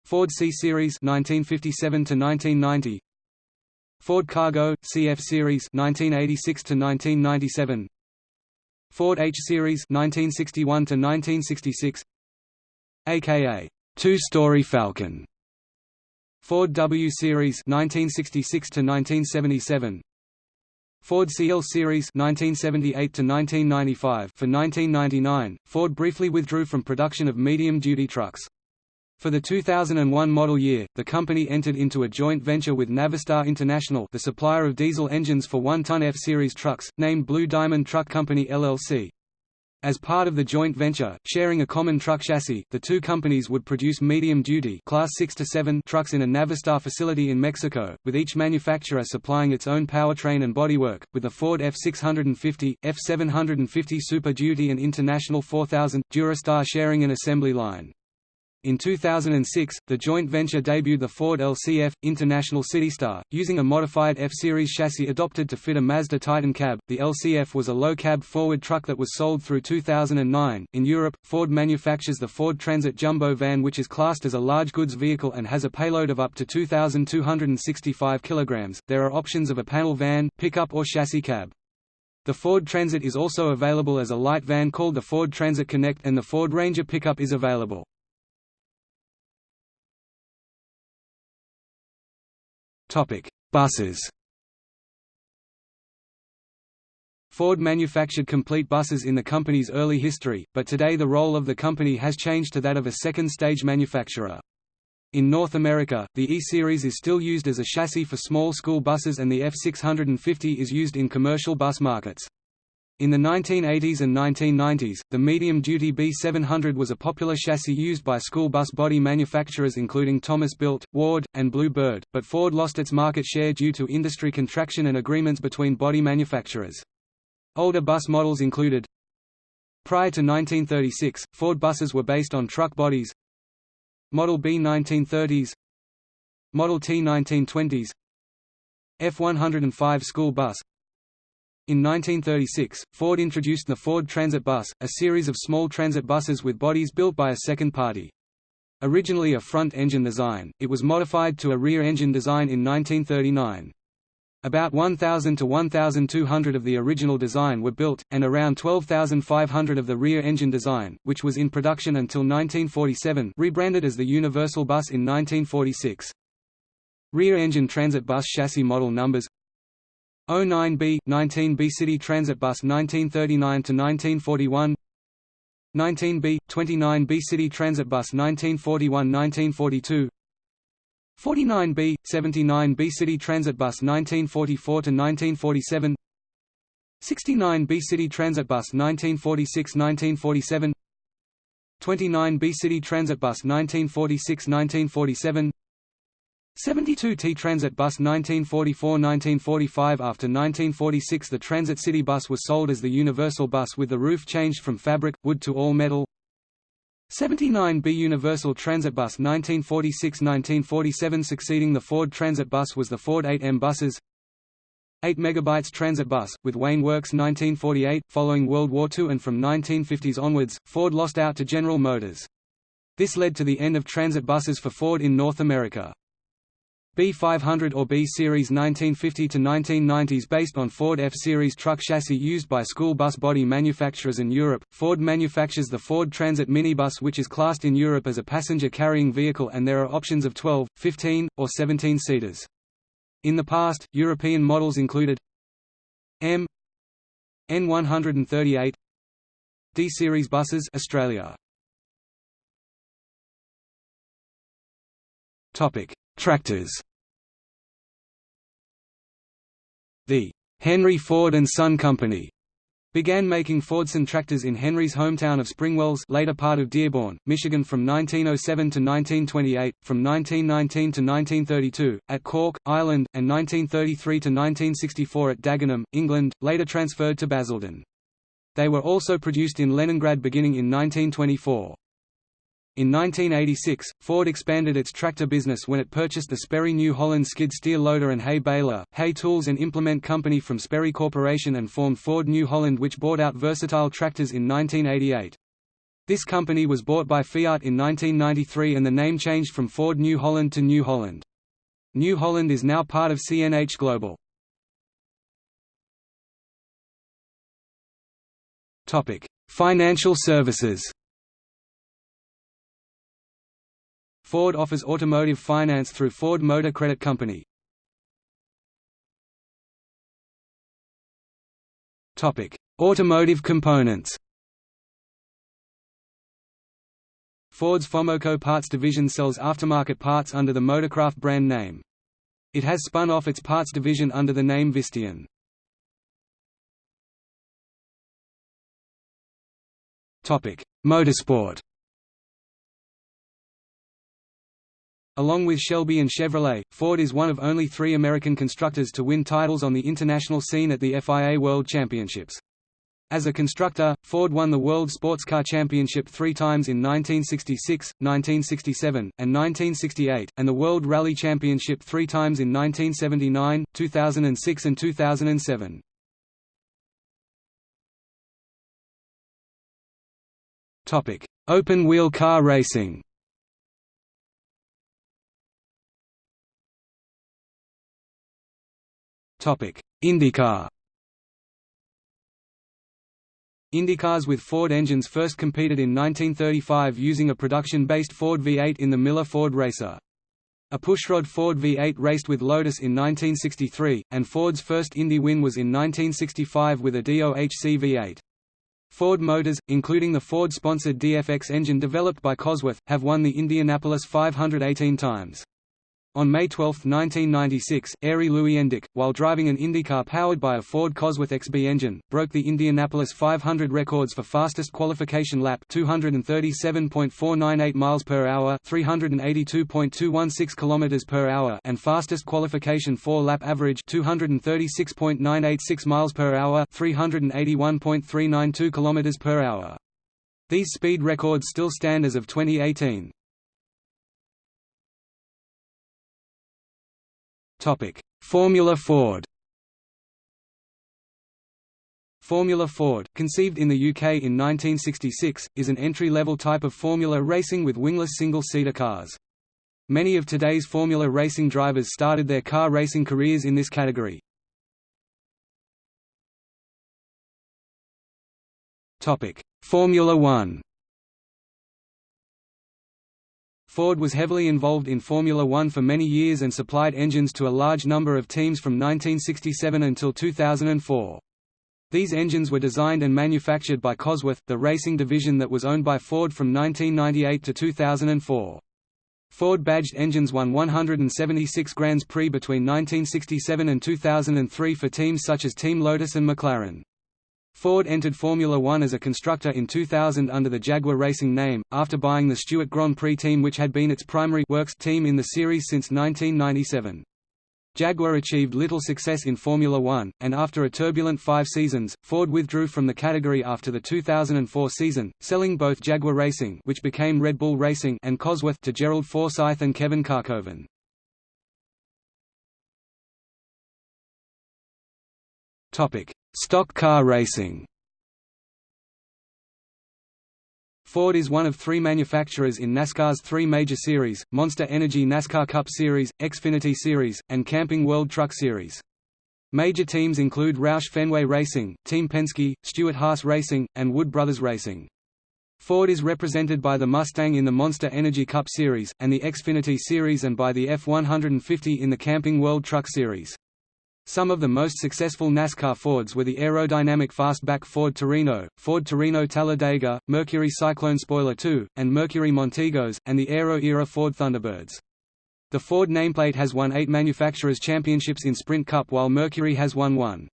Ford C Series 1957 to 1990 Ford Cargo CF Series 1986 to 1997 Ford H Series 1961 to 1966 aka two-story Falcon. Ford W Series 1966 to 1977 Ford CL Series 1978 to 1995 For 1999, Ford briefly withdrew from production of medium-duty trucks. For the 2001 model year, the company entered into a joint venture with Navistar International the supplier of diesel engines for one-ton F-Series trucks, named Blue Diamond Truck Company LLC. As part of the joint venture, sharing a common truck chassis, the two companies would produce medium-duty Class 6 to 7 trucks in a Navistar facility in Mexico, with each manufacturer supplying its own powertrain and bodywork, with the Ford F650, F750 Super Duty and International 4000, Durastar sharing an assembly line. In 2006, the joint venture debuted the Ford LCF International Citystar, using a modified F-Series chassis adopted to fit a Mazda Titan cab. The LCF was a low-cab forward truck that was sold through 2009. In Europe, Ford manufactures the Ford Transit Jumbo van, which is classed as a large goods vehicle and has a payload of up to 2,265 kg. There are options of a panel van, pickup, or chassis cab. The Ford Transit is also available as a light van called the Ford Transit Connect, and the Ford Ranger pickup is available. Buses Ford manufactured complete buses in the company's early history, but today the role of the company has changed to that of a second-stage manufacturer. In North America, the E-Series is still used as a chassis for small school buses and the F650 is used in commercial bus markets. In the 1980s and 1990s, the medium-duty B700 was a popular chassis used by school bus body manufacturers including Thomas Built, Ward, and Blue Bird, but Ford lost its market share due to industry contraction and agreements between body manufacturers. Older bus models included Prior to 1936, Ford buses were based on truck bodies Model B 1930s Model T 1920s F-105 school bus In 1936, Ford introduced the Ford Transit Bus, a series of small transit buses with bodies built by a second party. Originally a front-engine design, it was modified to a rear-engine design in 1939. About 1,000 to 1,200 of the original design were built, and around 12,500 of the rear engine design, which was in production until 1947 rebranded as the Universal Bus in 1946. Rear-engine transit bus chassis model numbers 09B, 19B City Transit Bus 1939 to 1941 19B, 29B City Transit Bus 1941–1942 49B, 79B City Transit Bus 1944 to 1947 69B City Transit Bus 1946–1947 29B City Transit Bus 1946–1947 72 T Transit Bus 1944–1945 After 1946 the Transit City Bus was sold as the Universal Bus with the roof changed from fabric, wood to all-metal 79B Universal Transit Bus 1946–1947 Succeeding the Ford Transit Bus was the Ford 8M buses 8 megabytes Transit Bus, with Wayne Works 1948, following World War II and from 1950s onwards, Ford lost out to General Motors. This led to the end of transit buses for Ford in North America. B500 or B-Series 1950–1990s based on Ford F-Series truck chassis used by school bus body manufacturers in Europe. Ford manufactures the Ford Transit minibus which is classed in Europe as a passenger-carrying vehicle and there are options of 12, 15, or 17 seaters. In the past, European models included M N138 D-Series buses Australia. Topic Tractors The Henry Ford and Son Company began making Fordson tractors in Henry's hometown of Springwells later part of Dearborn, Michigan from 1907 to 1928, from 1919 to 1932, at Cork, Ireland, and 1933 to 1964 at Dagenham, England, later transferred to Basildon. They were also produced in Leningrad beginning in 1924. In 1986, Ford expanded its tractor business when it purchased the Sperry New Holland skid steer loader and hay baler, hay tools and implement company from Sperry Corporation and formed Ford New Holland which bought out Versatile Tractors in 1988. This company was bought by Fiat in 1993 and the name changed from Ford New Holland to New Holland. New Holland is now part of CNH Global. Financial services Ford offers automotive finance through Ford Motor Credit Company. Automotive components. Ford's Fomoco Parts division sells aftermarket parts under the Motorcraft brand name. It has spun off its parts division under the name Visteon. Topic: Motorsport. Along with Shelby and Chevrolet, Ford is one of only three American constructors to win titles on the international scene at the FIA World Championships. As a constructor, Ford won the World Sports Car Championship three times in 1966, 1967, and 1968, and the World Rally Championship three times in 1979, 2006 and 2007. Open-wheel car racing IndyCar IndyCars with Ford engines first competed in 1935 using a production-based Ford V8 in the Miller Ford Racer. A pushrod Ford V8 raced with Lotus in 1963, and Ford's first Indy win was in 1965 with a DOHC V8. Ford Motors, including the Ford-sponsored DFX engine developed by Cosworth, have won the Indianapolis 518 times. On May 12, 1996, Airy Arie Luyendyk, while driving an IndyCar powered by a Ford Cosworth XB engine, broke the Indianapolis 500 records for fastest qualification lap 237.498 miles per hour, 382.216 kilometers per hour, and fastest qualification 4-lap average 236.986 miles per hour, 381.392 kilometers per hour. These speed records still stand as of 2018. Formula Ford Formula Ford, conceived in the UK in 1966, is an entry-level type of formula racing with wingless single-seater cars. Many of today's formula racing drivers started their car racing careers in this category. Formula One Ford was heavily involved in Formula One for many years and supplied engines to a large number of teams from 1967 until 2004. These engines were designed and manufactured by Cosworth, the racing division that was owned by Ford from 1998 to 2004. Ford-badged engines won 176 Grands Prix between 1967 and 2003 for teams such as Team Lotus and McLaren. Ford entered Formula One as a constructor in 2000 under the Jaguar Racing name, after buying the Stewart Grand Prix team which had been its primary works team in the series since 1997. Jaguar achieved little success in Formula One, and after a turbulent five seasons, Ford withdrew from the category after the 2004 season, selling both Jaguar Racing which became Red Bull Racing and Cosworth to Gerald Forsyth and Kevin Kalkhoven. Stock car racing Ford is one of three manufacturers in NASCAR's three major series, Monster Energy NASCAR Cup Series, Xfinity Series, and Camping World Truck Series. Major teams include Roush Fenway Racing, Team Penske, Stewart-Haas Racing, and Wood Brothers Racing. Ford is represented by the Mustang in the Monster Energy Cup Series, and the Xfinity Series and by the F-150 in the Camping World Truck Series. Some of the most successful NASCAR Fords were the aerodynamic fastback Ford Torino, Ford Torino Talladega, Mercury Cyclone Spoiler II, and Mercury Montegos, and the Aero-era Ford Thunderbirds. The Ford nameplate has won eight manufacturers' championships in Sprint Cup while Mercury has won one.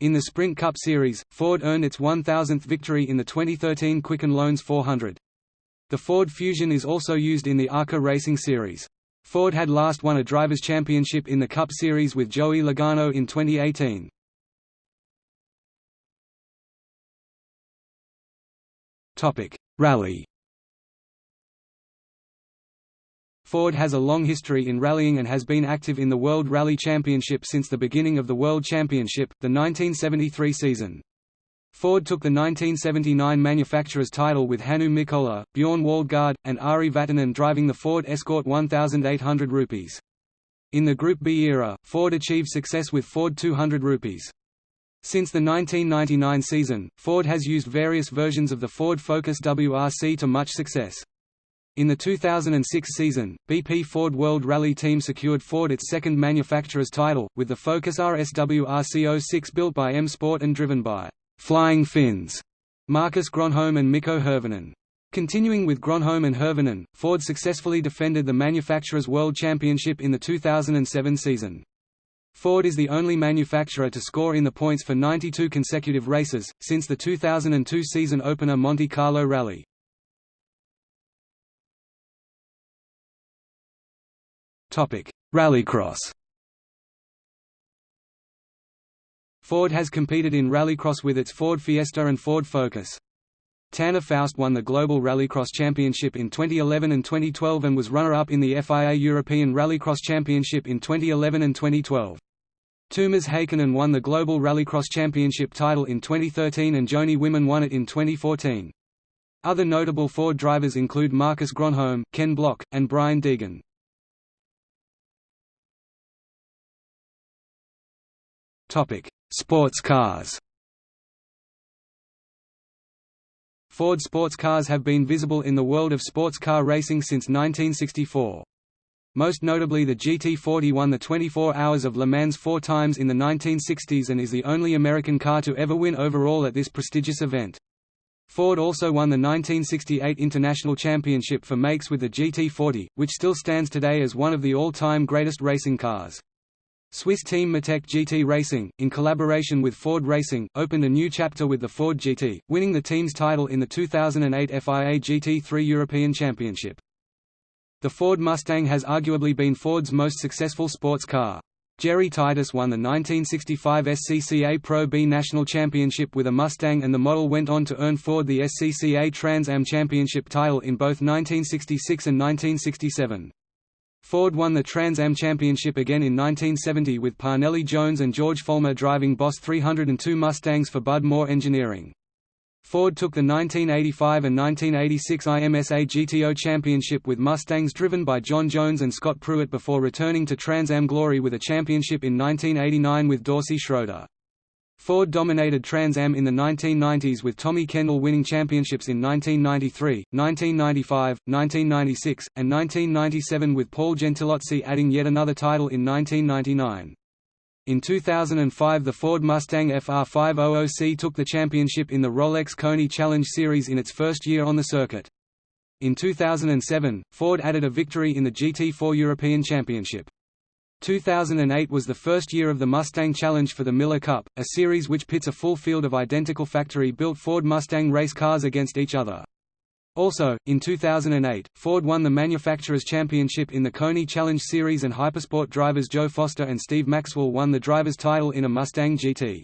In the Sprint Cup Series, Ford earned its 1,000th victory in the 2013 Quicken Loans 400. The Ford Fusion is also used in the ARCA Racing Series. Ford had last won a Drivers' Championship in the Cup Series with Joey Logano in 2018. Rally Ford has a long history in rallying and has been active in the World Rally Championship since the beginning of the World Championship, the 1973 season. Ford took the 1979 manufacturer's title with Hannu Mikkola, Bjorn Waldegård, and Ari Vatanen driving the Ford Escort 1800 rupees. In the Group B era, Ford achieved success with Ford 200 rupees. Since the 1999 season, Ford has used various versions of the Ford Focus WRC to much success. In the 2006 season, BP Ford World Rally Team secured Ford its second manufacturer's title, with the Focus RS WRC06 built by M Sport and driven by Flying Finns, Marcus Gronholm and Mikko Hirvonen. Continuing with Gronholm and Hirvonen, Ford successfully defended the Manufacturers' World Championship in the 2007 season. Ford is the only manufacturer to score in the points for 92 consecutive races, since the 2002 season opener Monte Carlo Rally. Rallycross Ford has competed in Rallycross with its Ford Fiesta and Ford Focus. Tanner Faust won the Global Rallycross Championship in 2011 and 2012 and was runner-up in the FIA European Rallycross Championship in 2011 and 2012. Toomas Heikkinen won the Global Rallycross Championship title in 2013 and Joni Wiman won it in 2014. Other notable Ford drivers include Marcus Gronholm, Ken Block, and Brian Deegan. Topic: Sports cars Ford sports cars have been visible in the world of sports car racing since 1964. Most notably the GT40 won the 24 Hours of Le Mans four times in the 1960s and is the only American car to ever win overall at this prestigious event. Ford also won the 1968 International Championship for makes with the GT40, which still stands today as one of the all-time greatest racing cars. Swiss team Matech GT Racing, in collaboration with Ford Racing, opened a new chapter with the Ford GT, winning the team's title in the 2008 FIA GT3 European Championship. The Ford Mustang has arguably been Ford's most successful sports car. Jerry Titus won the 1965 SCCA Pro B National Championship with a Mustang and the model went on to earn Ford the SCCA Trans Am Championship title in both 1966 and 1967. Ford won the Trans Am Championship again in 1970 with Parnelli Jones and George Follmer driving Boss 302 Mustangs for Bud Moore Engineering. Ford took the 1985 and 1986 IMSA GTO Championship with Mustangs driven by John Jones and Scott Pruett before returning to Trans Am glory with a championship in 1989 with Dorsey Schroeder. Ford dominated Trans Am in the 1990s with Tommy Kendall winning championships in 1993, 1995, 1996, and 1997 with Paul Gentilozzi adding yet another title in 1999. In 2005 the Ford Mustang FR500C took the championship in the Rolex Koni Challenge Series in its first year on the circuit. In 2007, Ford added a victory in the GT4 European Championship. 2008 was the first year of the Mustang Challenge for the Miller Cup, a series which pits a full field of identical factory-built Ford Mustang race cars against each other. Also, in 2008, Ford won the Manufacturers' Championship in the Koni Challenge Series and Hypersport drivers Joe Foster and Steve Maxwell won the driver's title in a Mustang GT.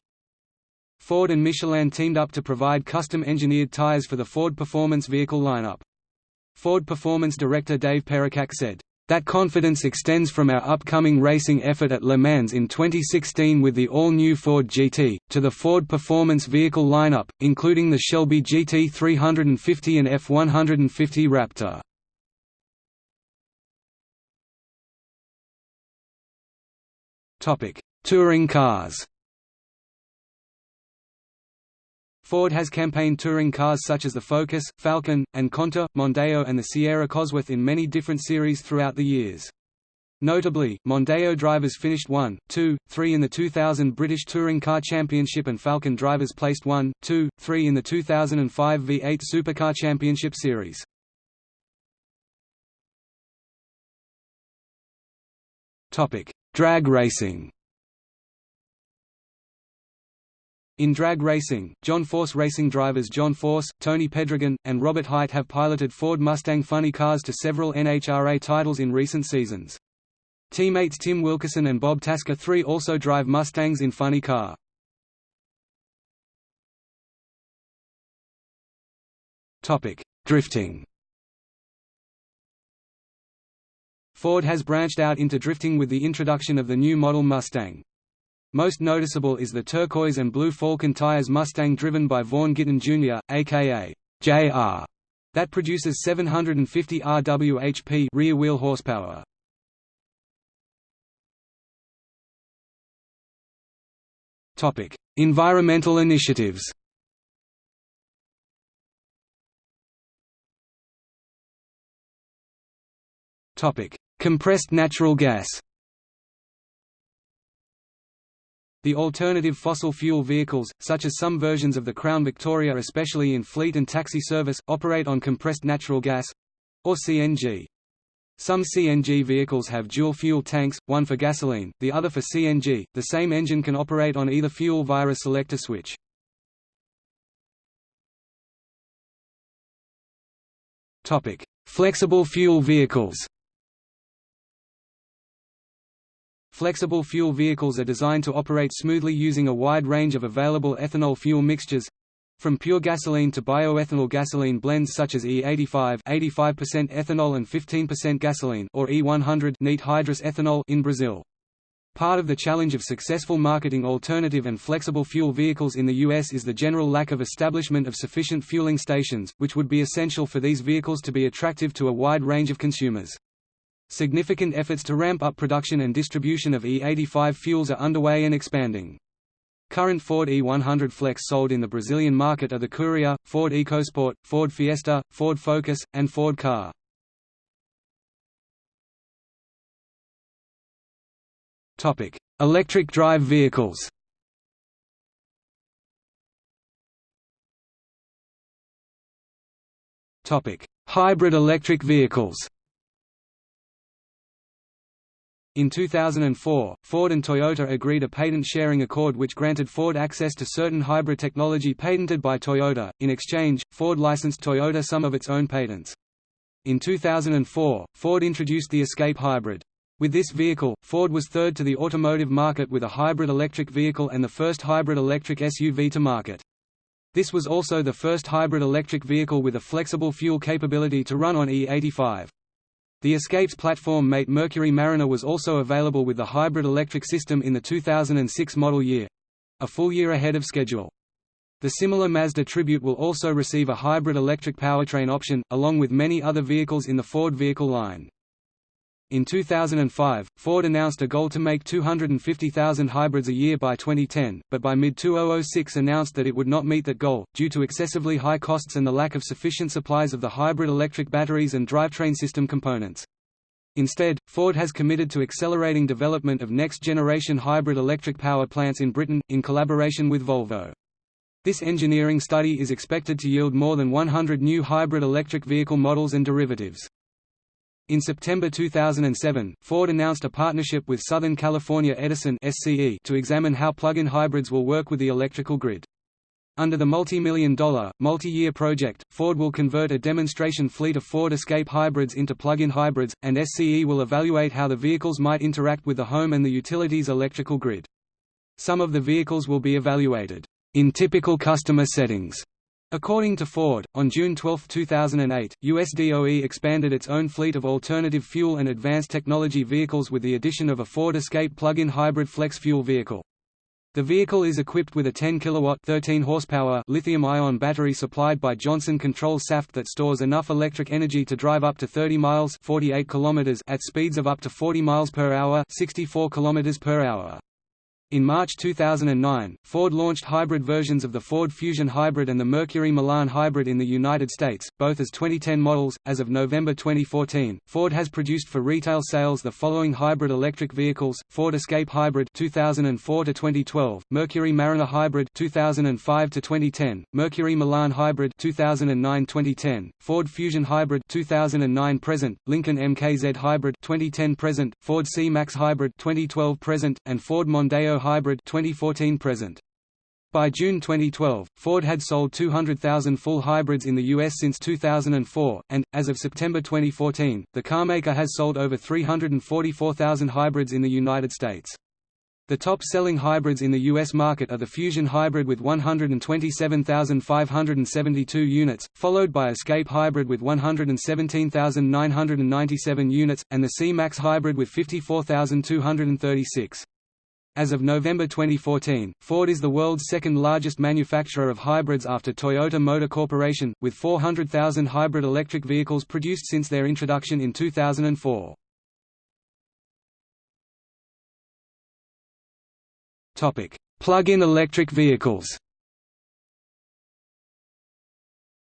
Ford and Michelin teamed up to provide custom-engineered tires for the Ford Performance vehicle lineup. Ford Performance director Dave Pericak said, that confidence extends from our upcoming racing effort at Le Mans in 2016 with the all-new Ford GT, to the Ford Performance vehicle lineup, including the Shelby GT 350 and F-150 Raptor. Touring cars Ford has campaigned touring cars such as the Focus, Falcon, and Contour, Mondeo and the Sierra Cosworth in many different series throughout the years. Notably, Mondeo drivers finished 1, 2, 3 in the 2000 British Touring Car Championship and Falcon drivers placed 1, 2, 3 in the 2005 V8 Supercar Championship Series. Drag racing In drag racing, John Force Racing drivers John Force, Tony Pedregon, and Robert Hight have piloted Ford Mustang funny cars to several NHRA titles in recent seasons. Teammates Tim Wilkerson and Bob Tasca III also drive Mustangs in funny car. Drifting Ford has branched out into drifting with the introduction of the new model Mustang. Most noticeable is the turquoise and blue Falken tires Mustang driven by Vaughn Gittin Jr., aka JR, that produces 750 rwhp rear wheel horsepower. Topic: Environmental initiatives. Topic: Compressed natural gas. The alternative fossil fuel vehicles, such as some versions of the Crown Victoria especially in fleet and taxi service, operate on compressed natural gas—or CNG. Some CNG vehicles have dual fuel tanks, one for gasoline, the other for CNG. The same engine can operate on either fuel via a selector switch. Flexible fuel vehicles. Flexible fuel vehicles are designed to operate smoothly using a wide range of available ethanol fuel mixtures from pure gasoline to bioethanol gasoline blends such as E85 85% ethanol and 15% gasoline or E100 neat hydrous ethanol in Brazil. Part of the challenge of successful marketing alternative and flexible fuel vehicles in the U.S. is the general lack of establishment of sufficient fueling stations, which would be essential for these vehicles to be attractive to a wide range of consumers. Significant efforts to ramp up production and distribution of E85 fuels are underway and expanding. Current Ford E100 Flex sold in the Brazilian market are the Courier, Ford EcoSport, Ford Fiesta, Ford Focus, and Ford Ka. Electric drive vehicles Topic: Hybrid electric vehicles in 2004, Ford and Toyota agreed a patent-sharing accord which granted Ford access to certain hybrid technology patented by Toyota. In exchange, Ford licensed Toyota some of its own patents. In 2004, Ford introduced the Escape Hybrid. With this vehicle, Ford was third to the automotive market with a hybrid electric vehicle and the first hybrid electric SUV to market. This was also the first hybrid electric vehicle with a flexible fuel capability to run on E85. The Escape's platform mate Mercury Mariner was also available with the hybrid electric system in the 2006 model year—a full year ahead of schedule. The similar Mazda Tribute will also receive a hybrid electric powertrain option, along with many other vehicles in the Ford vehicle line. In 2005, Ford announced a goal to make 250,000 hybrids a year by 2010, but by mid-2006 announced that it would not meet that goal, due to excessively high costs and the lack of sufficient supplies of the hybrid electric batteries and drivetrain system components. Instead, Ford has committed to accelerating development of next-generation hybrid electric power plants in Britain, in collaboration with Volvo. This engineering study is expected to yield more than 100 new hybrid electric vehicle models and derivatives. In September 2007, Ford announced a partnership with Southern California Edison SCE to examine how plug-in hybrids will work with the electrical grid. Under the multi-million dollar, multi-year project, Ford will convert a demonstration fleet of Ford Escape hybrids into plug-in hybrids, and SCE will evaluate how the vehicles might interact with the home and the utilities electrical grid. Some of the vehicles will be evaluated in typical customer settings According to Ford, on June 12, 2008, US DOE expanded its own fleet of alternative fuel and advanced technology vehicles with the addition of a Ford Escape plug-in hybrid flex fuel vehicle. The vehicle is equipped with a 10 kilowatt 13 horsepower lithium-ion battery supplied by Johnson Controls Saft that stores enough electric energy to drive up to 30 miles 48 kilometers at speeds of up to 40 miles per hour 64 kilometers per hour. In March 2009, Ford launched hybrid versions of the Ford Fusion Hybrid and the Mercury Milan Hybrid in the United States, both as 2010 models. As of November 2014, Ford has produced for retail sales the following hybrid electric vehicles: Ford Escape Hybrid 2004 to 2012, Mercury Mariner Hybrid 2005 to 2010, Mercury Milan Hybrid 2009-2010, Ford Fusion Hybrid 2009 present, Lincoln MKZ Hybrid 2010 present, Ford C-Max Hybrid 2012 present, and Ford Mondeo Hybrid 2014 present. By June 2012, Ford had sold 200,000 full hybrids in the U.S. since 2004, and, as of September 2014, the carmaker has sold over 344,000 hybrids in the United States. The top-selling hybrids in the U.S. market are the Fusion Hybrid with 127,572 units, followed by Escape Hybrid with 117,997 units, and the C-Max Hybrid with 54,236. As of November 2014, Ford is the world's second largest manufacturer of hybrids after Toyota Motor Corporation, with 400,000 hybrid electric vehicles produced since their introduction in 2004. Plug-in electric vehicles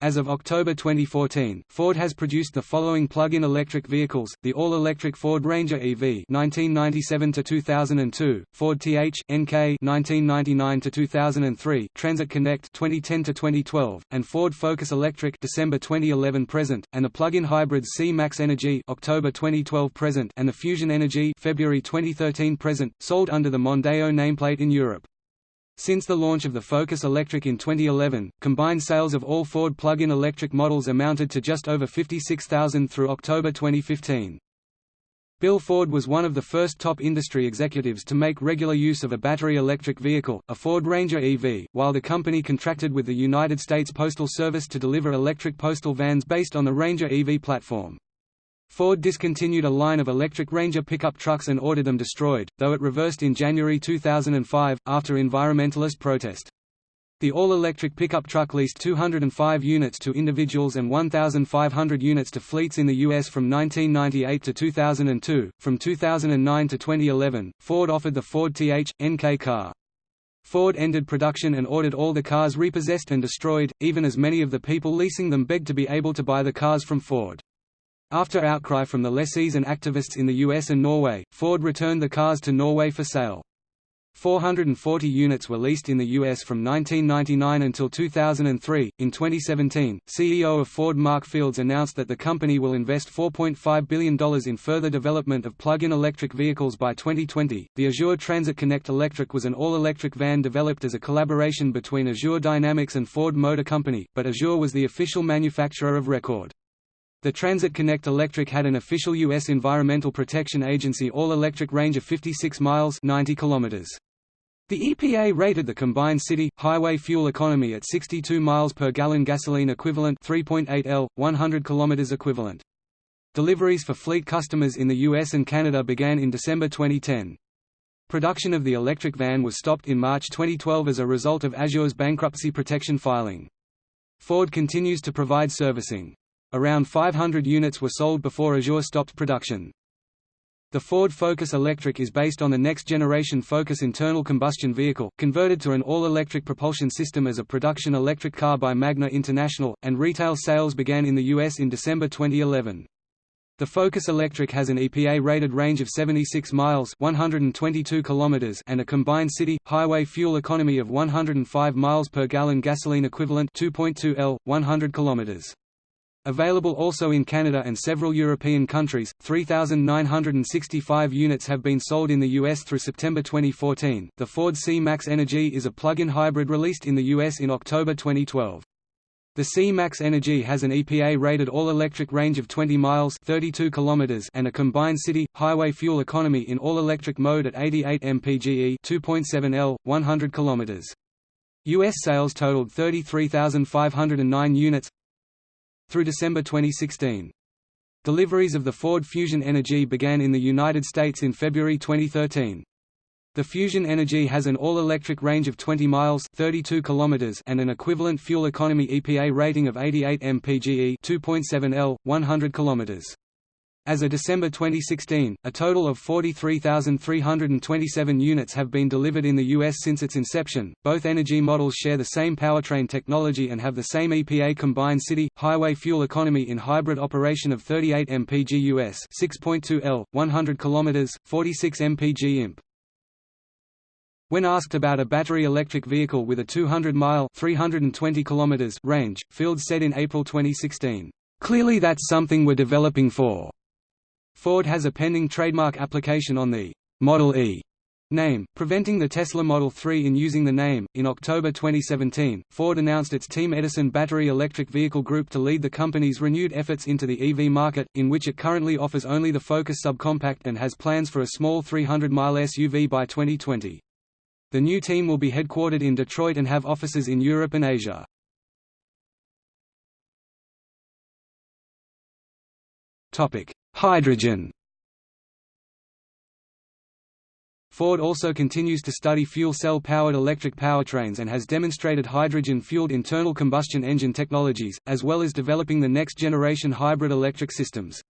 as of October 2014, Ford has produced the following plug-in electric vehicles: the all-electric Ford Ranger EV (1997 to 2002), Ford TH NK (1999 to 2003), Transit Connect (2010 to 2012), and Ford Focus Electric (December 2011 present), and the plug-in hybrids C-Max Energy (October 2012 present) and the Fusion Energy (February 2013 present), sold under the Mondeo nameplate in Europe. Since the launch of the Focus Electric in 2011, combined sales of all Ford plug-in electric models amounted to just over 56,000 through October 2015. Bill Ford was one of the first top industry executives to make regular use of a battery electric vehicle, a Ford Ranger EV, while the company contracted with the United States Postal Service to deliver electric postal vans based on the Ranger EV platform. Ford discontinued a line of electric Ranger pickup trucks and ordered them destroyed, though it reversed in January 2005, after environmentalist protest. The all-electric pickup truck leased 205 units to individuals and 1,500 units to fleets in the U.S. from 1998 to 2002. From 2009 to 2011, Ford offered the Ford TH, NK car. Ford ended production and ordered all the cars repossessed and destroyed, even as many of the people leasing them begged to be able to buy the cars from Ford. After outcry from the lessees and activists in the US and Norway, Ford returned the cars to Norway for sale. 440 units were leased in the U.S. from 1999 until 2003. In 2017, CEO of Ford Mark Fields announced that the company will invest $4.5 billion in further development of plug-in electric vehicles by 2020. The Azure Transit Connect Electric was an all-electric van developed as a collaboration between Azure Dynamics and Ford Motor Company, but Azure was the official manufacturer of record. The Transit Connect Electric had an official U.S. Environmental Protection Agency all-electric range of 56 miles 90 kilometers. The EPA rated the combined city, highway fuel economy at 62 miles per gallon gasoline equivalent 3.8 L, 100 km equivalent. Deliveries for fleet customers in the US and Canada began in December 2010. Production of the electric van was stopped in March 2012 as a result of Azure's bankruptcy protection filing. Ford continues to provide servicing. Around 500 units were sold before Azure stopped production. The Ford Focus Electric is based on the next-generation Focus internal combustion vehicle, converted to an all-electric propulsion system as a production electric car by Magna International, and retail sales began in the U.S. in December 2011. The Focus Electric has an EPA-rated range of 76 miles 122 kilometers and a combined city, highway fuel economy of 105 miles per gallon gasoline equivalent 2.2 L, 100 kilometers. Available also in Canada and several European countries, 3,965 units have been sold in the U.S. through September 2014. The Ford C-Max Energy is a plug-in hybrid released in the U.S. in October 2012. The C-Max Energy has an EPA-rated all-electric range of 20 miles 32 kilometers and a combined city, highway fuel economy in all-electric mode at 88 mpge 2.7 L, 100 kilometers. U.S. sales totaled 33,509 units, through December 2016. Deliveries of the Ford Fusion Energy began in the United States in February 2013. The Fusion Energy has an all-electric range of 20 miles 32 kilometers and an equivalent fuel economy EPA rating of 88 mpge 2.7 L, 100 kilometers. As of December 2016, a total of 43,327 units have been delivered in the U.S. since its inception. Both energy models share the same powertrain technology and have the same EPA combined city, highway fuel economy in hybrid operation of 38 mpg US 6.2 L, 100 km, 46 mpg imp. When asked about a battery electric vehicle with a 200-mile (320 km) range, Fields said in April 2016, "Clearly that's something we're developing for." Ford has a pending trademark application on the Model E name, preventing the Tesla Model 3 in using the name. In October 2017, Ford announced its Team Edison battery electric vehicle group to lead the company's renewed efforts into the EV market, in which it currently offers only the Focus subcompact and has plans for a small 300-mile SUV by 2020. The new team will be headquartered in Detroit and have offices in Europe and Asia. Topic: Hydrogen Ford also continues to study fuel cell-powered electric powertrains and has demonstrated hydrogen-fueled internal combustion engine technologies, as well as developing the next-generation hybrid electric systems.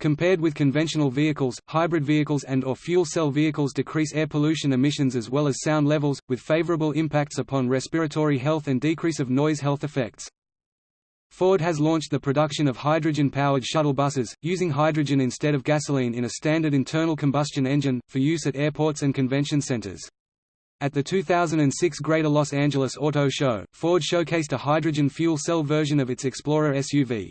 Compared with conventional vehicles, hybrid vehicles and or fuel cell vehicles decrease air pollution emissions as well as sound levels, with favorable impacts upon respiratory health and decrease of noise health effects. Ford has launched the production of hydrogen-powered shuttle buses, using hydrogen instead of gasoline in a standard internal combustion engine, for use at airports and convention centers. At the 2006 Greater Los Angeles Auto Show, Ford showcased a hydrogen fuel cell version of its Explorer SUV.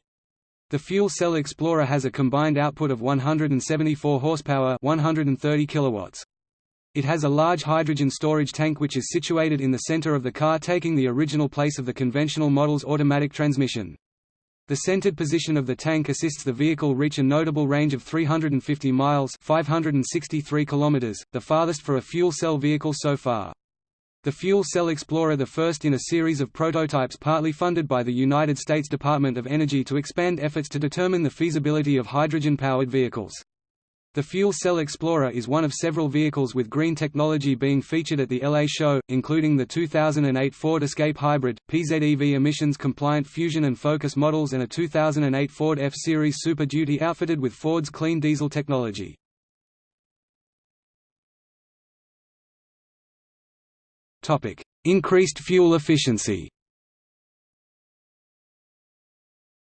The fuel cell Explorer has a combined output of 174 horsepower 130 kilowatts. It has a large hydrogen storage tank which is situated in the center of the car taking the original place of the conventional model's automatic transmission. The centered position of the tank assists the vehicle reach a notable range of 350 miles 563 kilometers, the farthest for a fuel cell vehicle so far. The Fuel Cell Explorer the first in a series of prototypes partly funded by the United States Department of Energy to expand efforts to determine the feasibility of hydrogen-powered vehicles. The Fuel Cell Explorer is one of several vehicles with green technology being featured at the LA show, including the 2008 Ford Escape Hybrid, PZEV emissions-compliant Fusion and Focus models and a 2008 Ford F-Series Super Duty outfitted with Ford's clean diesel technology. Increased fuel efficiency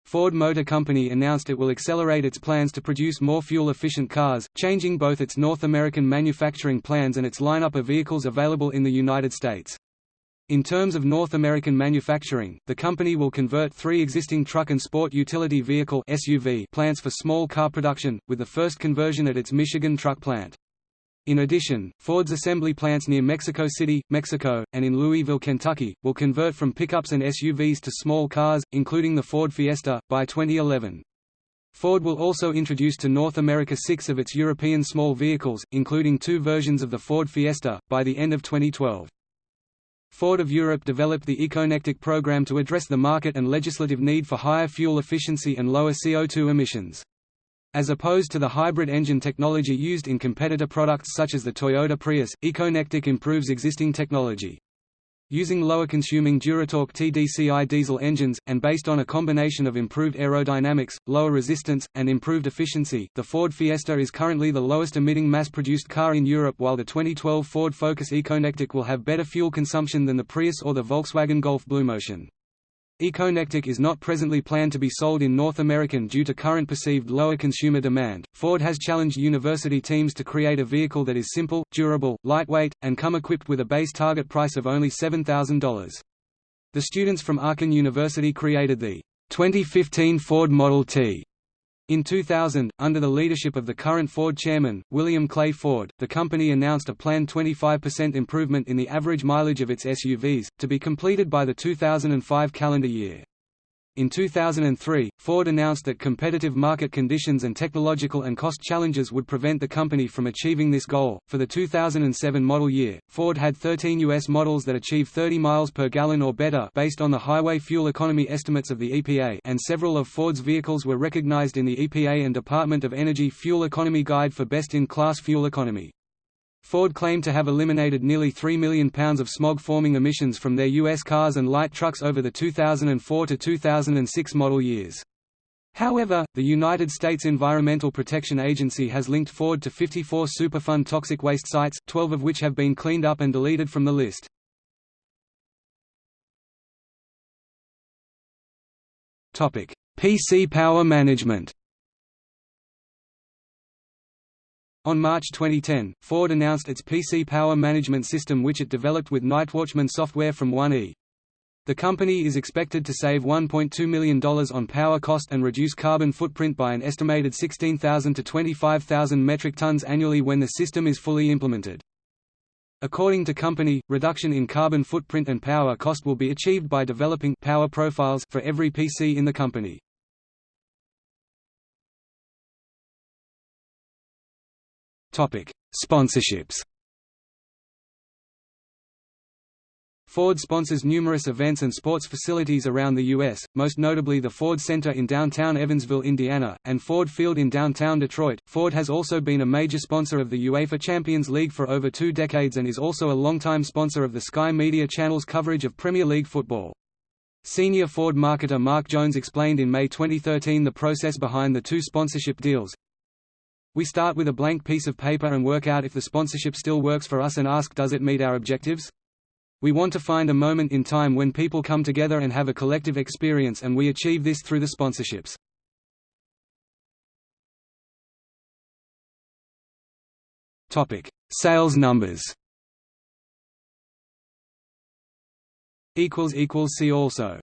Ford Motor Company announced it will accelerate its plans to produce more fuel-efficient cars, changing both its North American manufacturing plans and its lineup of vehicles available in the United States. In terms of North American manufacturing, the company will convert three existing truck and sport utility vehicle SUV plants for small car production, with the first conversion at its Michigan truck plant. In addition, Ford's assembly plants near Mexico City, Mexico, and in Louisville, Kentucky, will convert from pickups and SUVs to small cars, including the Ford Fiesta, by 2011. Ford will also introduce to North America six of its European small vehicles, including two versions of the Ford Fiesta, by the end of 2012. Ford of Europe developed the ECOnetic program to address the market and legislative need for higher fuel efficiency and lower CO2 emissions. As opposed to the hybrid engine technology used in competitor products such as the Toyota Prius, ECOnetic improves existing technology. Using lower-consuming Duratorq TDCI diesel engines, and based on a combination of improved aerodynamics, lower resistance, and improved efficiency, the Ford Fiesta is currently the lowest-emitting mass-produced car in Europe while the 2012 Ford Focus ECOnetic will have better fuel consumption than the Prius or the Volkswagen Golf BlueMotion. ECOnetic is not presently planned to be sold in North American due to current perceived lower consumer demand. Ford has challenged university teams to create a vehicle that is simple, durable, lightweight, and come equipped with a base target price of only $7,000. The students from Aachen University created the 2015 Ford Model T in 2000, under the leadership of the current Ford chairman, William Clay Ford, the company announced a planned 25% improvement in the average mileage of its SUVs, to be completed by the 2005 calendar year. In 2003, Ford announced that competitive market conditions and technological and cost challenges would prevent the company from achieving this goal. For the 2007 model year, Ford had 13 U.S. models that achieved 30 miles per gallon or better based on the highway fuel economy estimates of the EPA, and several of Ford's vehicles were recognized in the EPA and Department of Energy Fuel Economy Guide for best-in-class fuel economy. Ford claimed to have eliminated nearly 3 million pounds of smog-forming emissions from their U.S. cars and light trucks over the 2004 to 2006 model years. However, the United States Environmental Protection Agency has linked Ford to 54 Superfund toxic waste sites, 12 of which have been cleaned up and deleted from the list. PC power management On March 2010, Ford announced its PC power management system which it developed with Nightwatchman software from 1E. The company is expected to save $1.2 million on power cost and reduce carbon footprint by an estimated 16,000 to 25,000 metric tons annually when the system is fully implemented. According to company, reduction in carbon footprint and power cost will be achieved by developing power profiles for every PC in the company. Topic: Sponsorships. Ford sponsors numerous events and sports facilities around the U.S., most notably the Ford Center in downtown Evansville, Indiana, and Ford Field in downtown Detroit. Ford has also been a major sponsor of the UEFA Champions League for over two decades and is also a longtime sponsor of the Sky Media Channel's coverage of Premier League football. Senior Ford marketer Mark Jones explained in May 2013 the process behind the two sponsorship deals, we start with a blank piece of paper and work out if the sponsorship still works for us and ask does it meet our objectives? We want to find a moment in time when people come together and have a collective experience and we achieve this through the sponsorships. Topic: Sales numbers equals equals See also